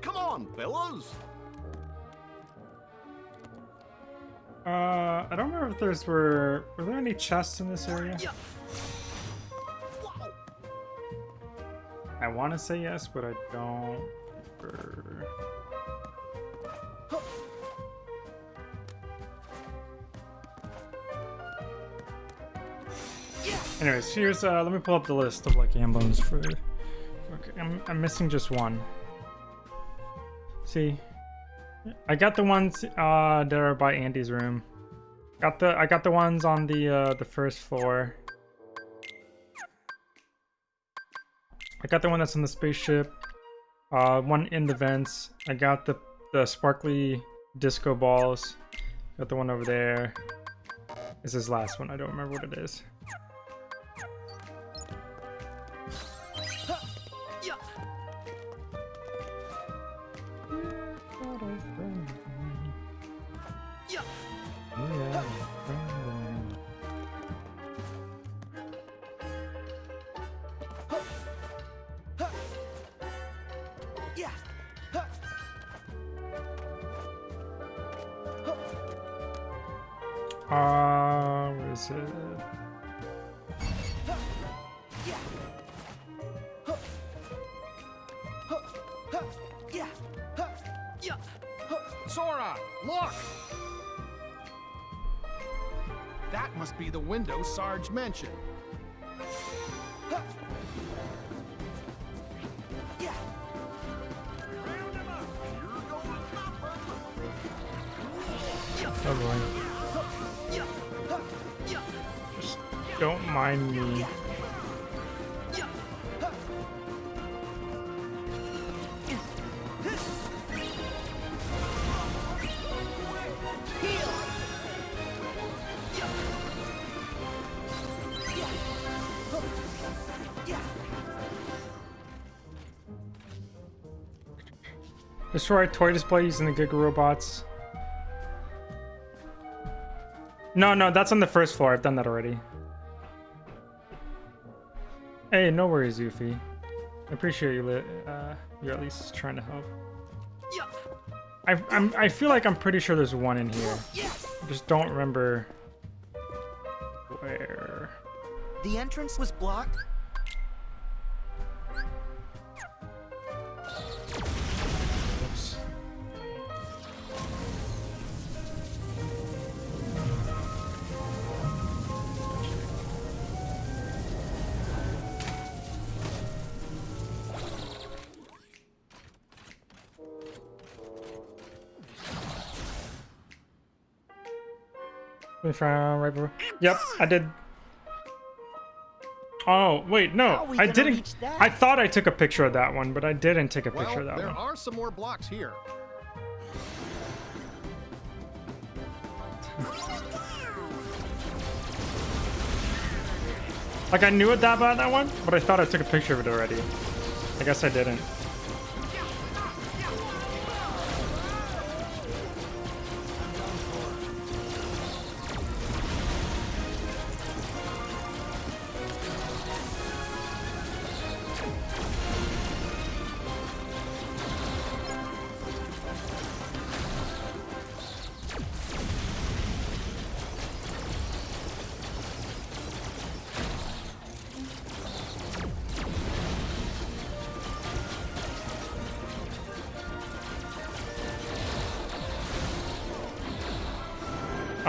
Come on, fellas. Uh, I don't remember if there's were were there any chests in this area? I want to say yes, but I don't. remember. Anyways, here's uh, let me pull up the list of lucky emblems for. Okay, I'm I'm missing just one. See, I got the ones uh that are by Andy's room. Got the I got the ones on the uh the first floor. I got the one that's on the spaceship. Uh one in the vents. I got the the sparkly disco balls. Got the one over there. This is last one. I don't remember what it is. Sarge mentioned. Oh boy. Just don't mind me. Destroy toy display using the Giga Robots. No, no, that's on the first floor. I've done that already. Hey, no worries, Yuffie. I appreciate you. Uh, you're at least trying to help. I I'm, I feel like I'm pretty sure there's one in here. I just don't remember where. The entrance was blocked. From right before. Yep, I did. Oh wait, no, I didn't. I thought I took a picture of that one, but I didn't take a Well, picture of that there one. are some more blocks here. Like I knew it that about that one, but I thought I took a picture of it already. I guess I didn't.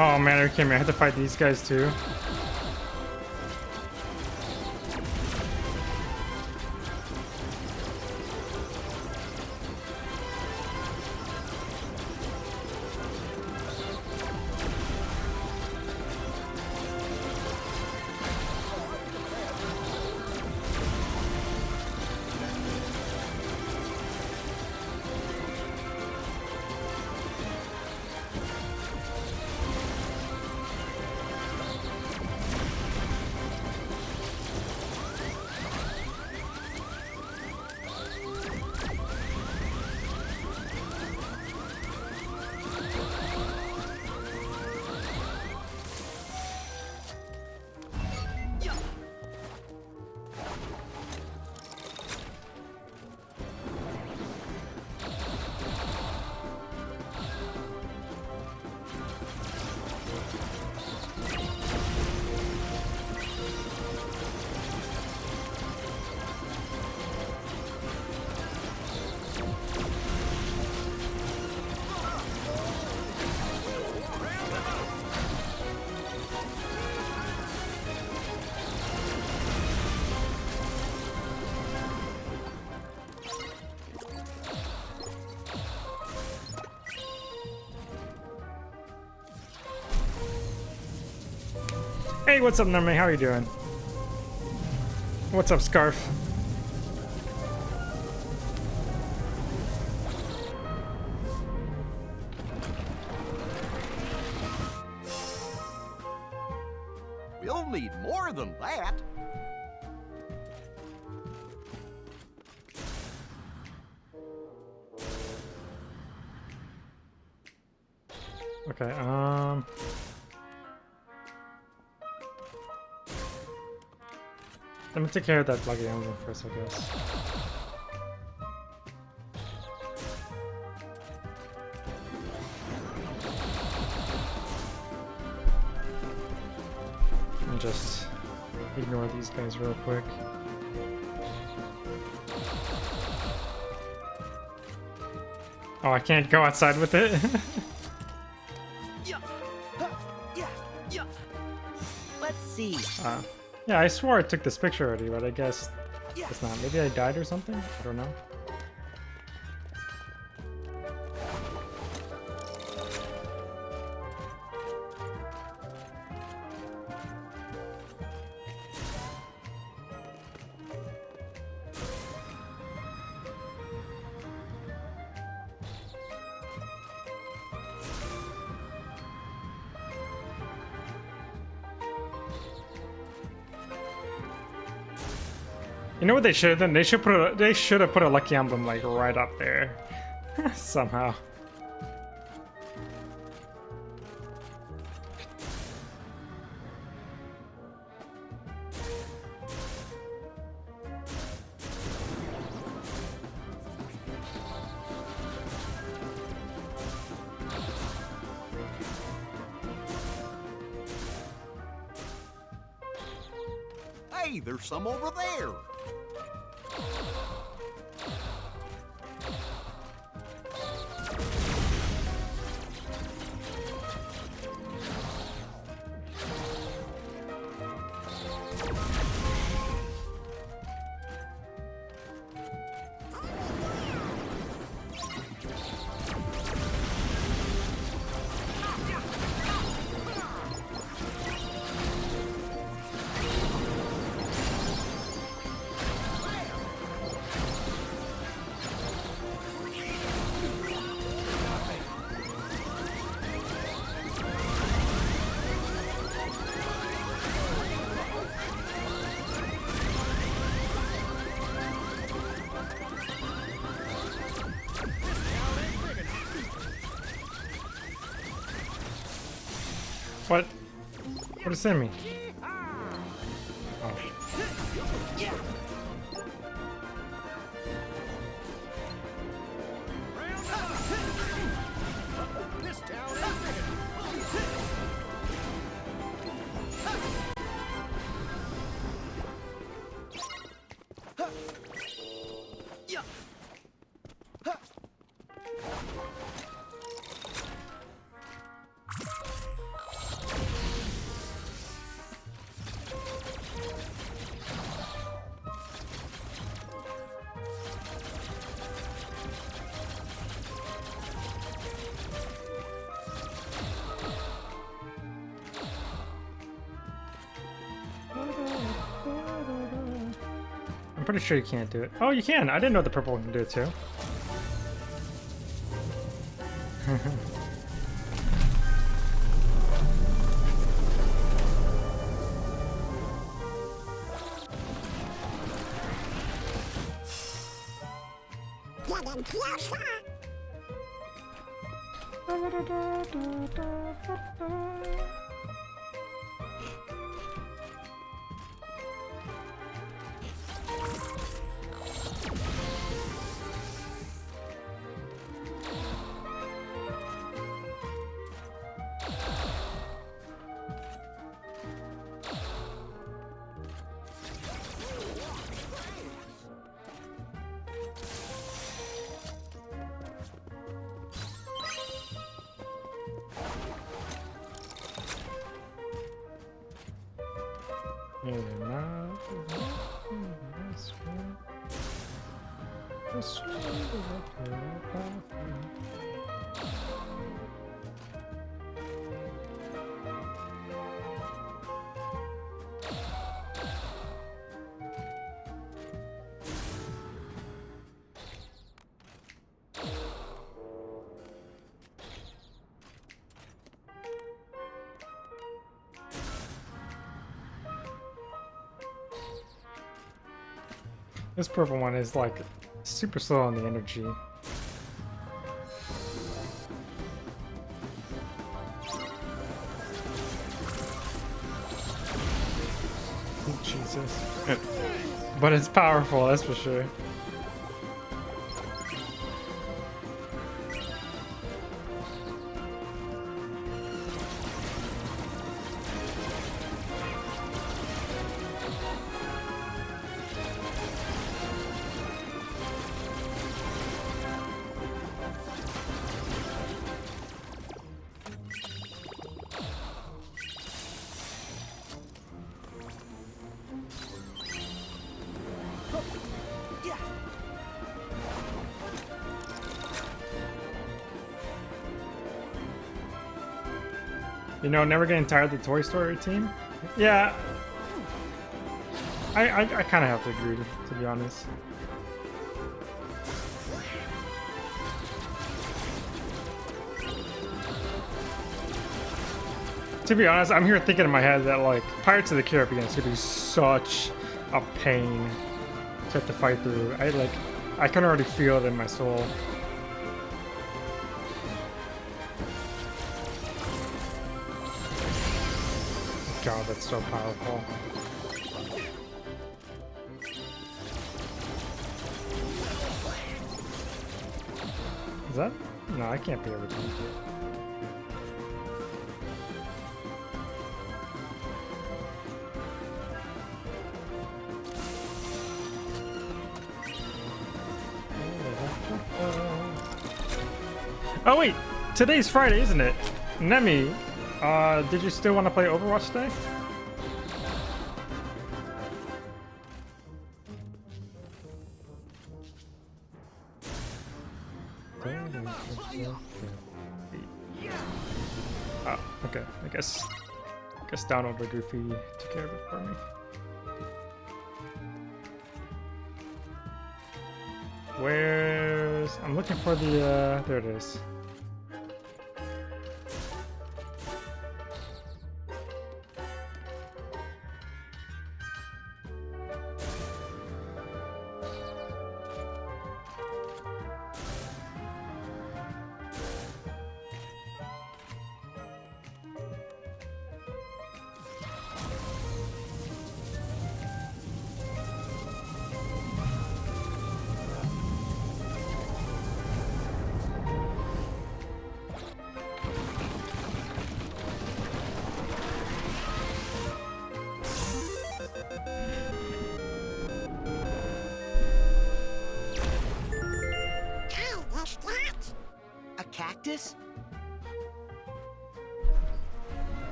Oh man, you kidding? I had to fight these guys too. What's up, Nami? How are you doing? What's up, Scarf? Take care of that lucky emblem first, I guess. And just ignore these guys real quick. Oh, I can't go outside with it? <laughs> yeah, I swore I took this picture already, but I guess it's not. Maybe I died or something? I don't know. You know what they should have done? They should put a, they should have put a lucky emblem like right up there. <laughs> Somehow. What sure you can't do it. Oh, you can. I didn't know the purple one can do it too. This purple one is like super slow on the energy. Oh, Jesus. but it's powerful, that's for sure. Know, never getting tired of the Toy Story team? Yeah. I, I, I kind of have to agree, to be honest. To be honest, I'm here thinking in my head that, like, Pirates of the Caribbean is going to be such a pain to have to fight through. I, like, I can already feel it in my soul. That's so powerful. Is that? No, I can't be everything. Oh wait, today's Friday, isn't it? Nemi, uh, did you still want to play Overwatch today? Down over Goofy took care of it for me. Where's... I'm looking for the, uh, there it is.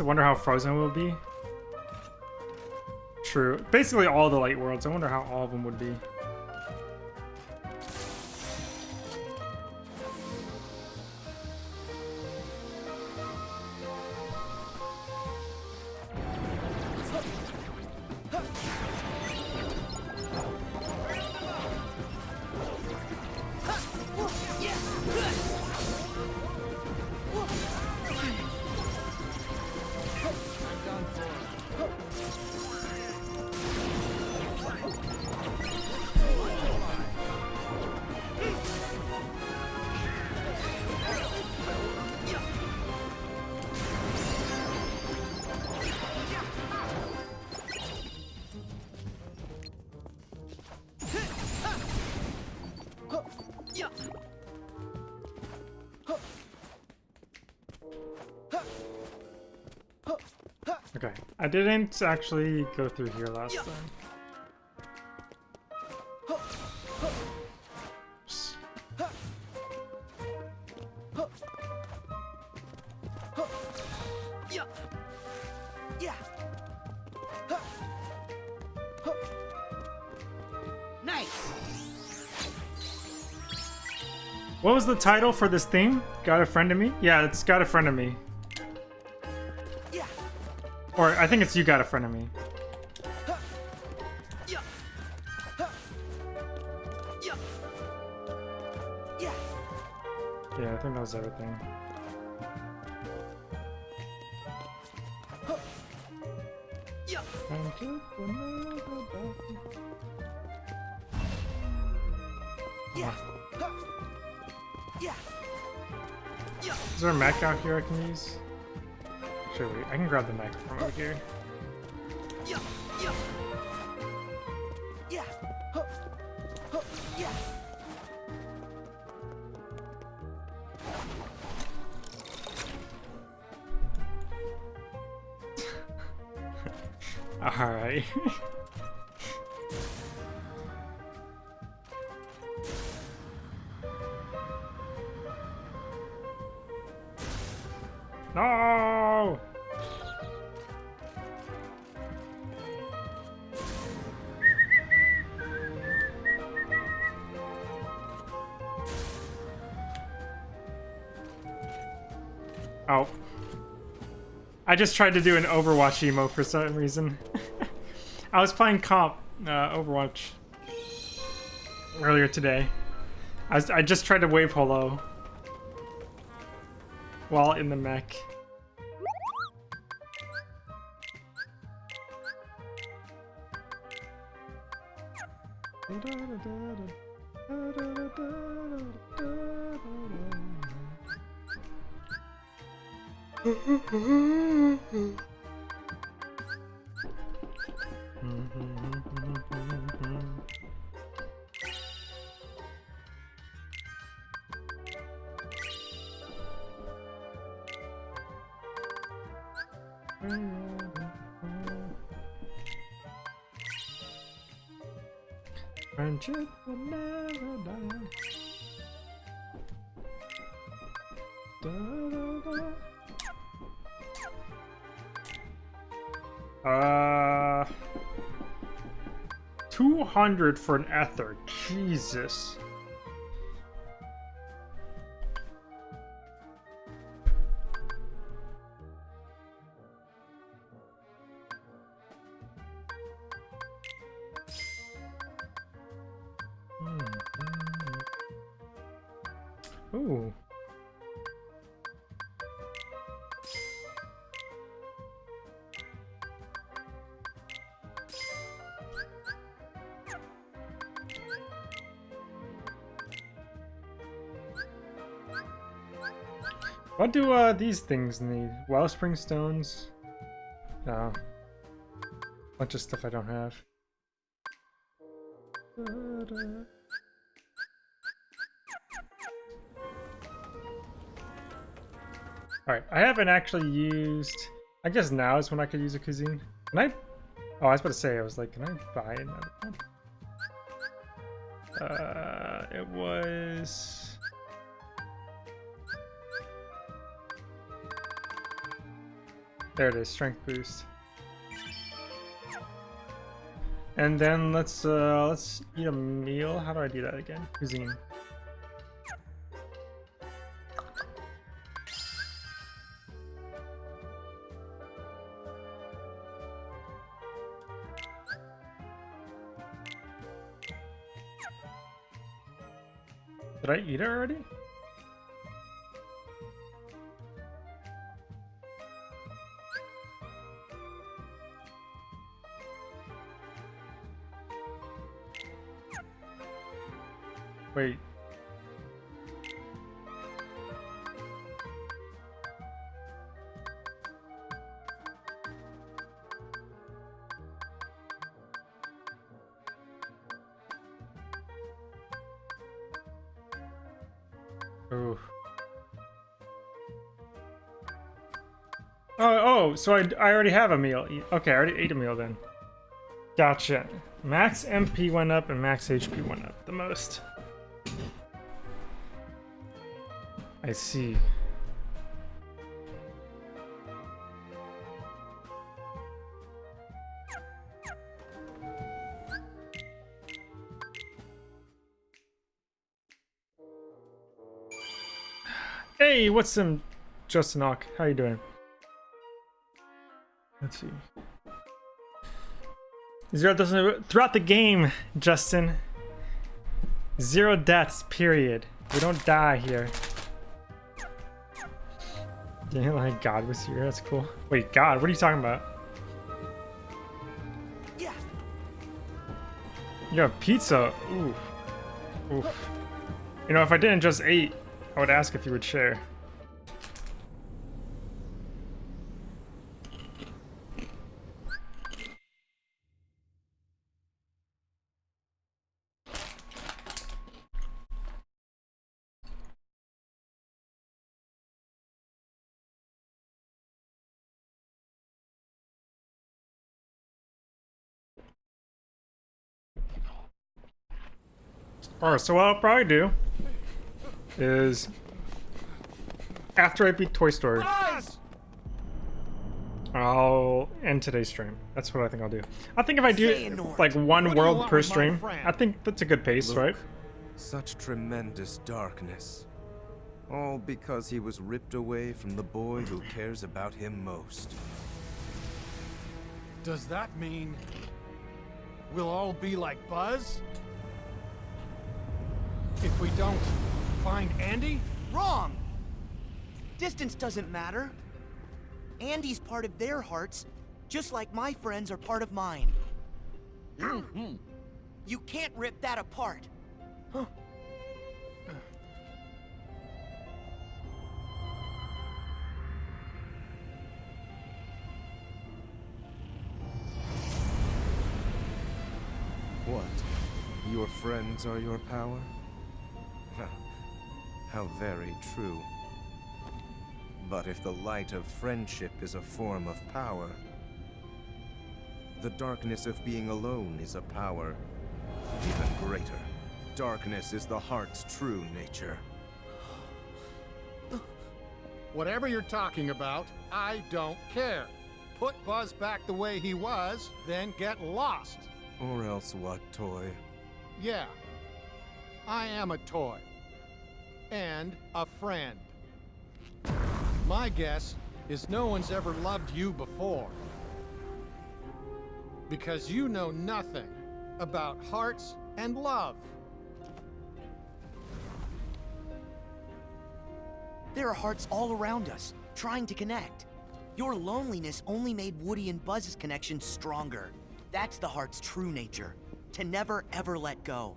I wonder how frozen will be. True. Basically all the light worlds. I wonder how all of them would be. Okay, I didn't actually go through here last time. Oops. Yeah. Yeah. Huh. Huh. Nice. What was the title for this theme? Got a friend of me? Yeah, it's got a friend of me. Or I think it's you got a friend of me. Yeah. I think that was everything. Yeah. Is there a mech out here I can use? Sure, wait, I can grab the microphone over here. Just tried to do an Overwatch emo for some reason. <laughs> I was playing comp uh, Overwatch earlier today. I, was, I just tried to wave hello while in the mech. Uh, 200 for an ether. Jesus. Do uh, these things need? Wellspring stones? No. Bunch of stuff I don't have. Alright, I haven't actually used... I guess now is when I could use a cuisine. Can I... Oh, I was about to say, I was like, can I buy another one? Uh, it was... There it is, strength boost. And then let's uh let's eat a meal. How do I do that again? Cuisine. Did I eat it already? So I, I already have a meal. Okay, I already ate a meal then. Gotcha. Max MP went up and max HP went up the most. I see. Hey, what's some Justin Ock? How you doing? Let's see. Zero doesn't throughout the game, Justin. Zero deaths, period. We don't die here. Yeah, like God was here. That's cool. Wait, God, what are you talking about? Yeah. You have pizza. Ooh. Oof. You know, if I didn't just eat, I would ask if you would share. Alright, so what I'll probably do is after I beat Toy Story, I'll end today's stream. That's what I think I'll do. I think if I do like one what do you world per stream. I think that's a good pace, Look, right? Such tremendous darkness. All because he was ripped away from the boy who cares about him most. Does that mean we'll all be like Buzz? If we don't find Andy? Wrong! Distance doesn't matter. Andy's part of their hearts, just like my friends are part of mine. Mm-hmm. you can't rip that apart. What? Your friends are your power? How very true. But if the light of friendship is a form of power, the darkness of being alone is a power even greater. Darkness is the heart's true nature. Whatever you're talking about, I don't care. Put Buzz back the way he was, then get lost. Or else what, Toy? Yeah, I am a toy. And a friend. My guess is no one's ever loved you before. Because you know nothing about hearts and love. There are hearts all around us, trying to connect. Your loneliness only made Woody and Buzz's connection stronger. That's the heart's true nature. To never ever let go.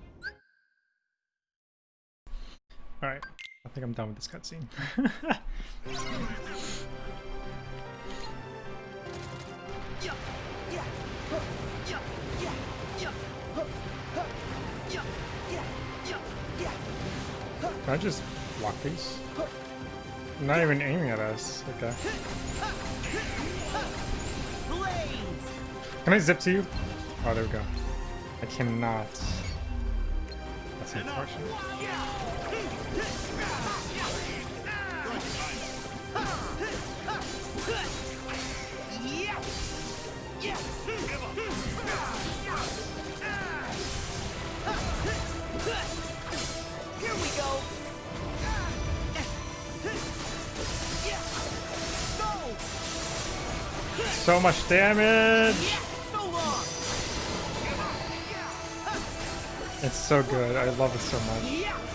Alright. I think I'm done with this cutscene. <laughs> Can I just block these? I'm not even aiming at us. Okay. Can I zip to you? Oh, there we go. I cannot. That's unfortunate. So much damage! It's so good. I love it so much.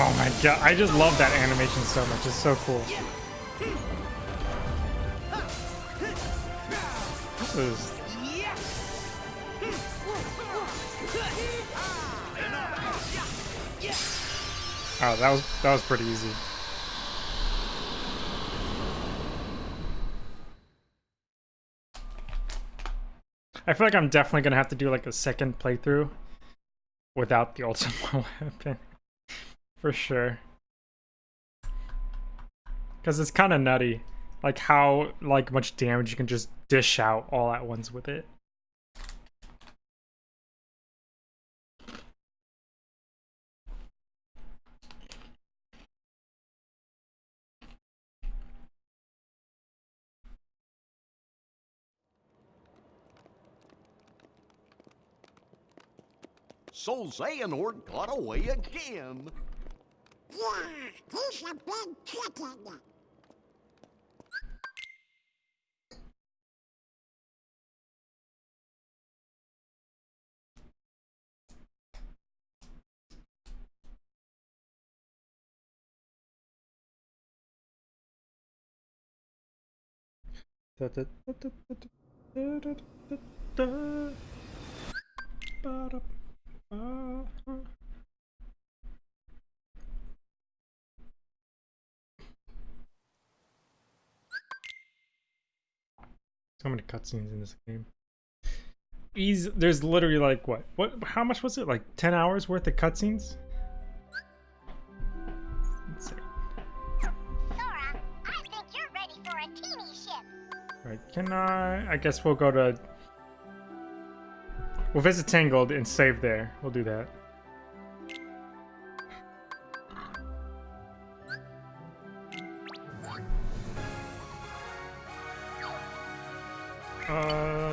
Oh my god. I just love that animation so much. It's so cool. This is! Oh, that was that was pretty easy. I feel like I'm definitely gonna have to do like a second playthrough without the <laughs> ultimate weapon. For sure. Cause it's kinda nutty. Like how like much damage you can just dish out all at once with it. So Xehanort got away again. Yeah, he's a big chicken. Da, da, da, da, da, da, da, da, So many cutscenes in this game. Easy, there's literally like what? What? How much was it? Like 10 hours worth of cutscenes? Let's see. Sora, I think you're ready for a gummy ship. Right, can I? I guess we'll go to. We'll visit Tangled and save there. We'll do that.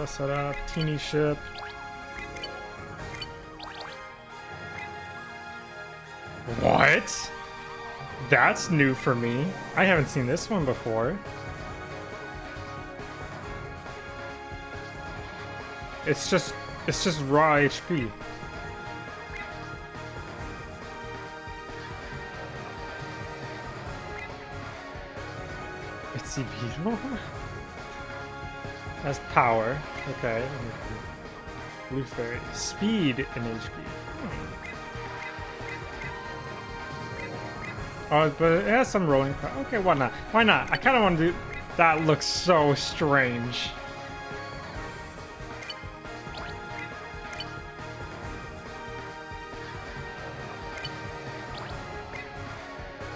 Uh, set up gummy ship. What? That's new for me. I haven't seen this one before. It's just it's just raw HP. It's Beetle? <laughs> That's power. Okay. Blue. Speed and HP. Oh, but it has some rolling. Okay, why not? Why not? I kind of want to do... That looks so strange.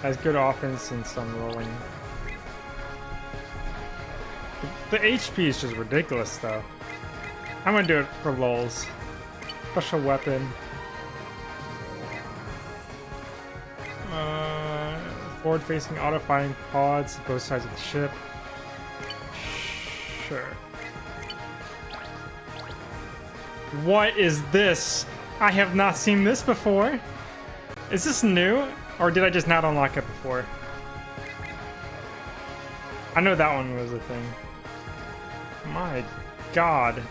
Has good offense and some rolling. The HP is just ridiculous, though. I'm gonna do it for lols. Special weapon. Uh, Forward-facing auto-firing pods, both sides of the ship. Sure. What is this? I have not seen this before. Is this new? Or did I just not unlock it before? I know that one was a thing. My god.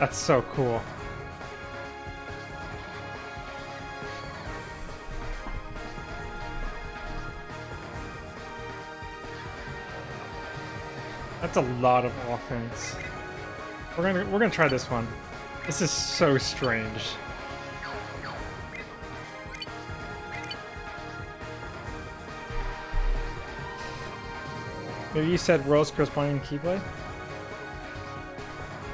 That's so cool. That's a lot of offense. We're gonna we're gonna try this one. This is so strange. Maybe you said Rose corresponding Keyblade?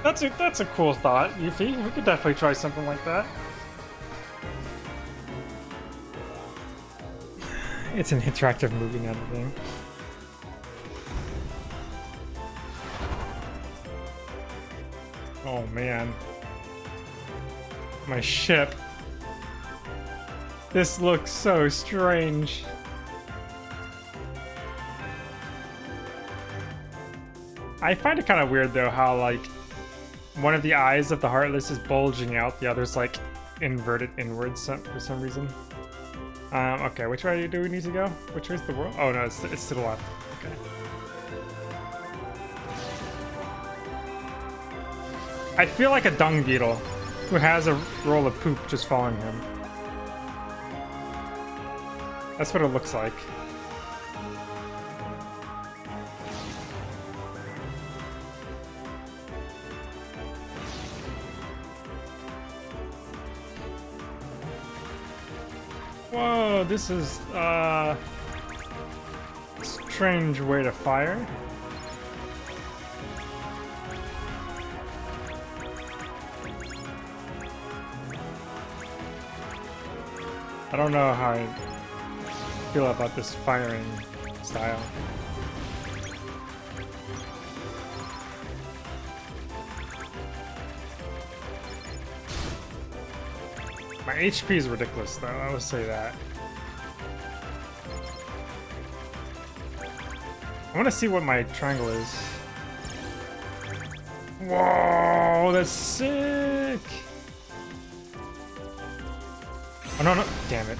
That's a that's a cool thought, Yuffie. We could definitely try something like that. <sighs> It's an interactive movie now, thing. Oh man. My ship. This looks so strange. I find it kind of weird though how like one of the eyes of the Heartless is bulging out, the other's like inverted inwards for some reason. Um, okay, which way do we need to go? Which way's the world? Oh no, it's, it's to the left. Okay. I feel like a dung beetle who has a roll of poop just following him. That's what it looks like. This is uh strange way to fire. I don't know how I feel about this firing style. My HP is ridiculous though, I will say that. I want to see what my triangle is. Whoa, that's sick! Oh, no, no, damn it.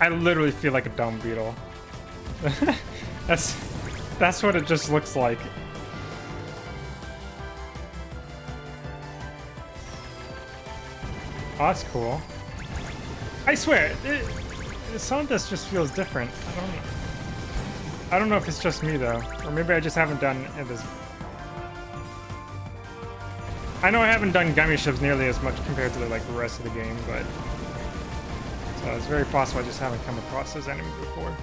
I literally feel like a dumb beetle. <laughs> that's that's what it just looks like. Oh, that's cool. I swear, it, some of this just feels different. I don't, I don't know if it's just me though, or maybe I just haven't done it as. I know I haven't done gummy ships nearly as much compared to the like the rest of the game, but so it's very possible I just haven't come across those enemies before.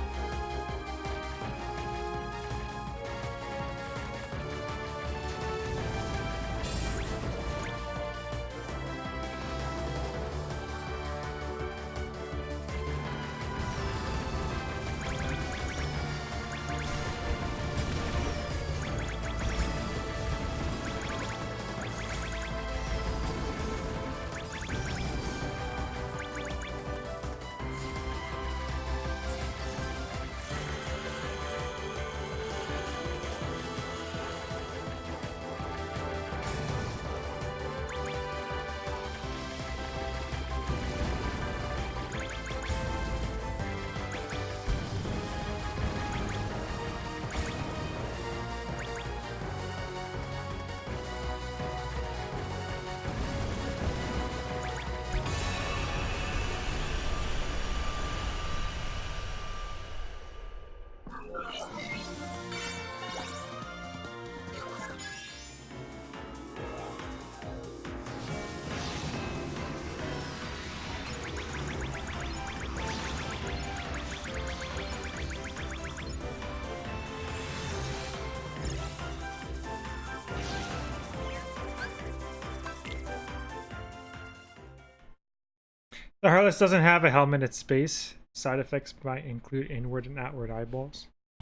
The Heartless doesn't have a helmet at space. Side effects might include inward and outward eyeballs. <laughs>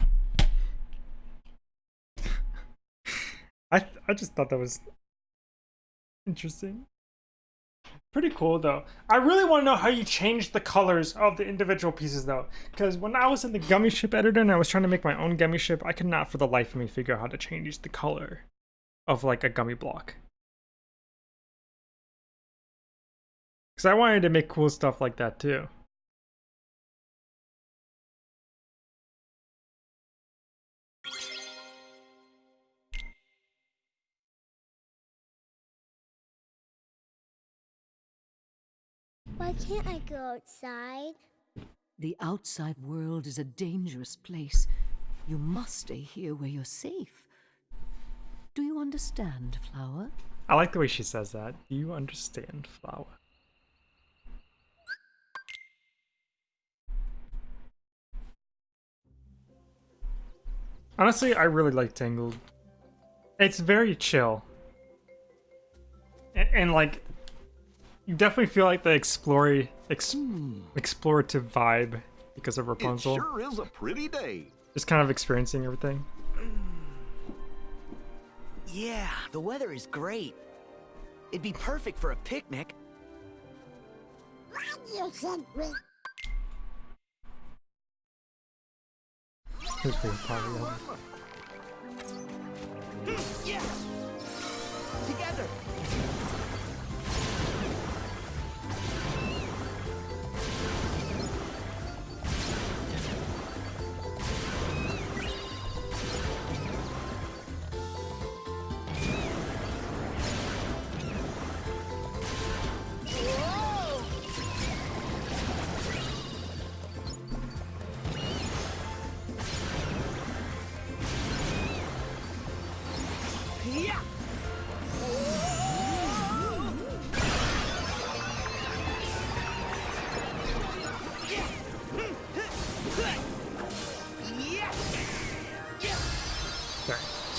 I I just thought that was interesting. Pretty cool though. I really want to know how you change the colors of the individual pieces though. Because when I was in the gummy ship editor and I was trying to make my own gummy ship, I could not for the life of me figure out how to change the color of like a gummy block. Because I wanted to make cool stuff like that too. Why can't I go outside? The outside world is a dangerous place. You must stay here where you're safe. Do you understand, Flower? I like the way she says that. Do you understand, Flower? Honestly, I really like Tangled. It's very chill. And, and like, you definitely feel like the explory, ex hmm. explorative vibe because of Rapunzel. It sure is a pretty day. Just kind of experiencing everything. <clears throat> Yeah, the weather is great. It'd be perfect for a picnic. Who's being probably hmm, Yeah! Together!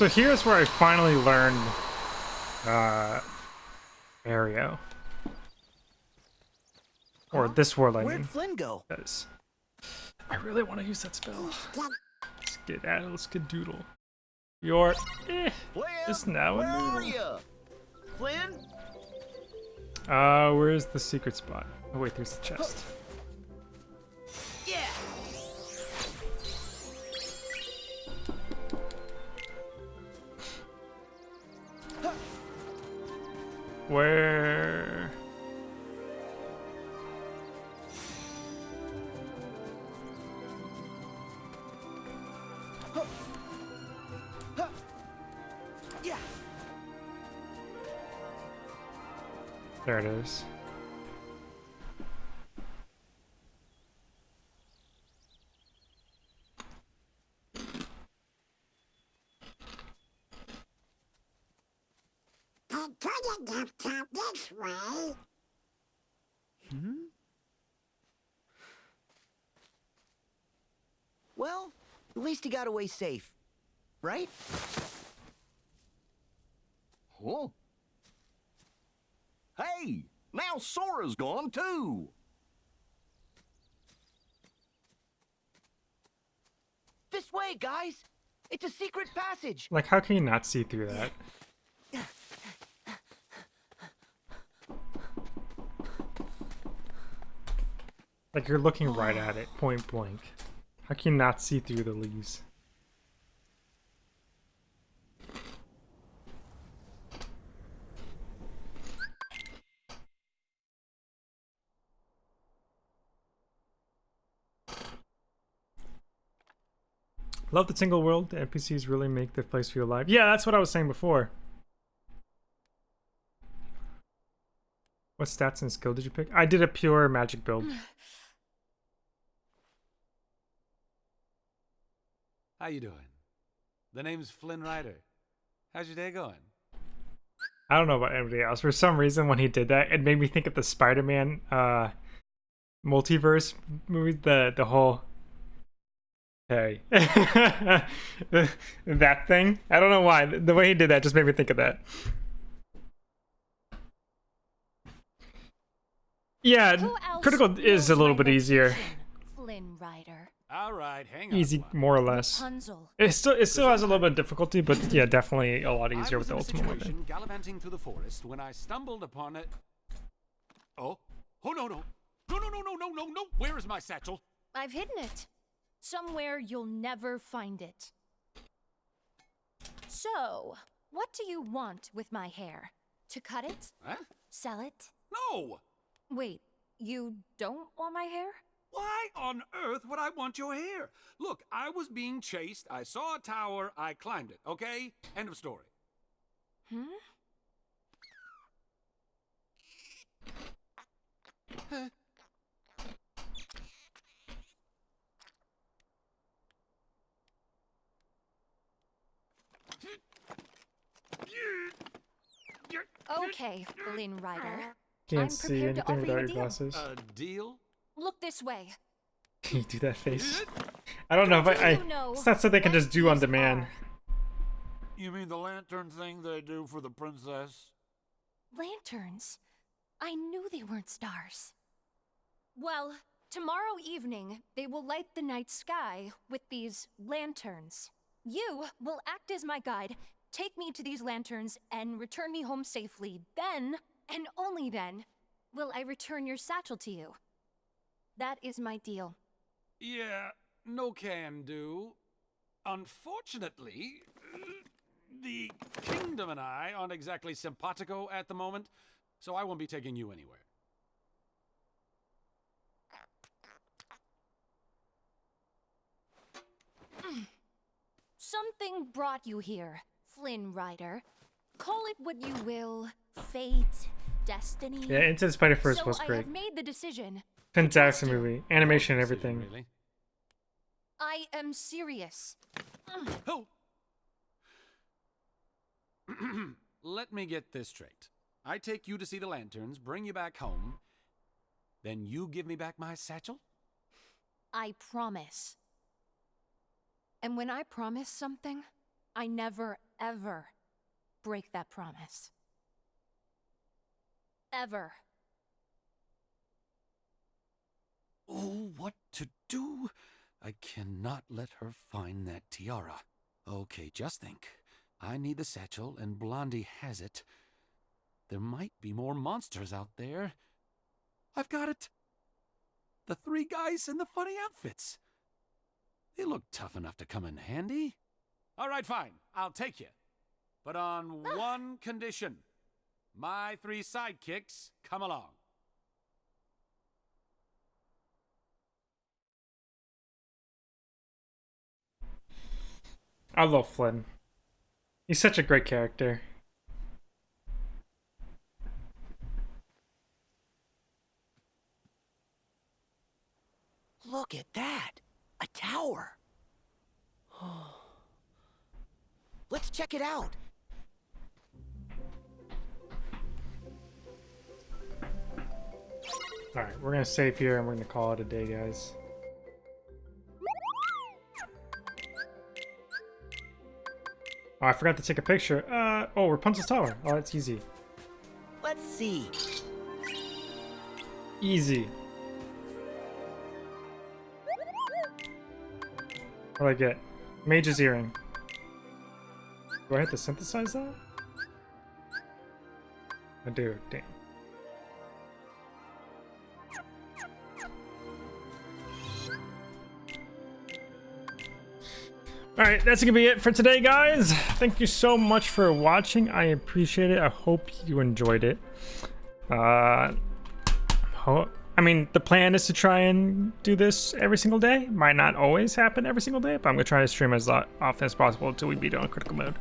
So here's where I finally learned uh, Aero. Or this world, I Where'd mean. Flynn go? Because I really want to use that spell. let's get Skedaddle, skedoodle. You're eh, Flynn, just now where a are noodle. you? Flynn? Uh, where's the secret spot? Oh wait, there's the chest. Where? There it is. I couldn't have come this way. Hmm? Well, at least he got away safe. Right? Huh? Hey, now Sora's gone too. This way, guys. It's a secret passage. Like, how can you not see through that? Like, you're looking right at it, point blank. How can you not see through the leaves? Love the single world. The NPCs really make the place feel alive. Yeah, that's what I was saying before. What stats and skill did you pick? I did a pure magic build. <sighs> <laughs> How you doing? The name's Flynn Rider. How's your day going? I don't know about anybody else. For some reason, when he did that, it made me think of the Spider-Man uh, multiverse movie. The the whole hey <laughs> that thing. I don't know why. The way he did that just made me think of that. Yeah, critical is a little bit easier. Flynn Rider. All right, hang on. Easy, more or less. Rapunzel. It still it still has a little bit of difficulty, but <laughs> yeah, definitely a lot easier with the ultimate weapon. gallivanting through the forest when I stumbled upon it. Oh, oh no no, no no no no no no no! Where is my satchel? I've hidden it. Somewhere you'll never find it. So, what do you want with my hair? To cut it? Huh? Sell it? No. Wait, you don't want my hair? Why on earth would I want your hair? Look, I was being chased. I saw a tower. I climbed it. Okay. End of story. Hmm? Huh? Okay, Flynn Rider. Can't I'm see prepared to anything offer you without a your deal. glasses. A deal? Look this way. Can you do that face? I don't know if I. I you know it's not something they can just do on demand. You mean the lantern thing they do for the princess? Lanterns? I knew they weren't stars. Well, tomorrow evening, they will light the night sky with these lanterns. You will act as my guide, take me to these lanterns, and return me home safely. Then, and only then, will I return your satchel to you. That is my deal. Yeah, no can do. Unfortunately, the kingdom and I aren't exactly simpatico at the moment, so I won't be taking you anywhere. <clears throat> Something brought you here, Flynn Rider. Call it what you will fate, destiny. Yeah, Into the Spider-Verse so was I have made the decision. Fantastic movie, animation, and everything. Really? I am serious. Oh! <clears throat> Let me get this straight. I take you to see the lanterns, bring you back home, then you give me back my satchel? I promise. And when I promise something, I never, ever break that promise. Ever. Oh, what to do? I cannot let her find that tiara. Okay, just think. I need the satchel, and Blondie has it. There might be more monsters out there. I've got it! The three guys in the funny outfits. They look tough enough to come in handy. All right, fine. I'll take you. But on ah. one condition. My three sidekicks come along. I love Flynn. He's such a great character. Look at that! A tower! <sighs> Let's check it out! Alright, we're gonna save here and we're gonna call it a day, guys. Oh, I forgot to take a picture. Uh, oh, Rapunzel's Tower. Oh, that's easy. Let's see. Easy. What do I get? Mage's Earring. Do I have to synthesize that? I do, damn. Alright, that's gonna be it for today, guys. Thank you so much for watching. I appreciate it. I hope you enjoyed it. Uh, I mean, the plan is to try and do this every single day. Might not always happen every single day, but I'm gonna try to stream as often as possible until we beat it on critical mode.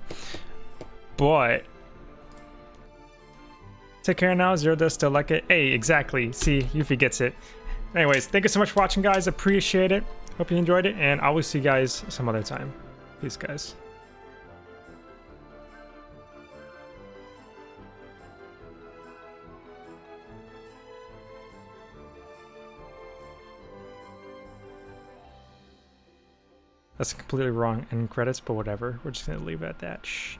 But take care now. Zero does still like it. Hey, exactly. See, Yuffie gets it. Anyways, thank you so much for watching, guys. Appreciate it. Hope you enjoyed it, and I will see you guys some other time. Peace, guys. That's completely wrong in credits, but whatever. We're just gonna leave it at that. Shh.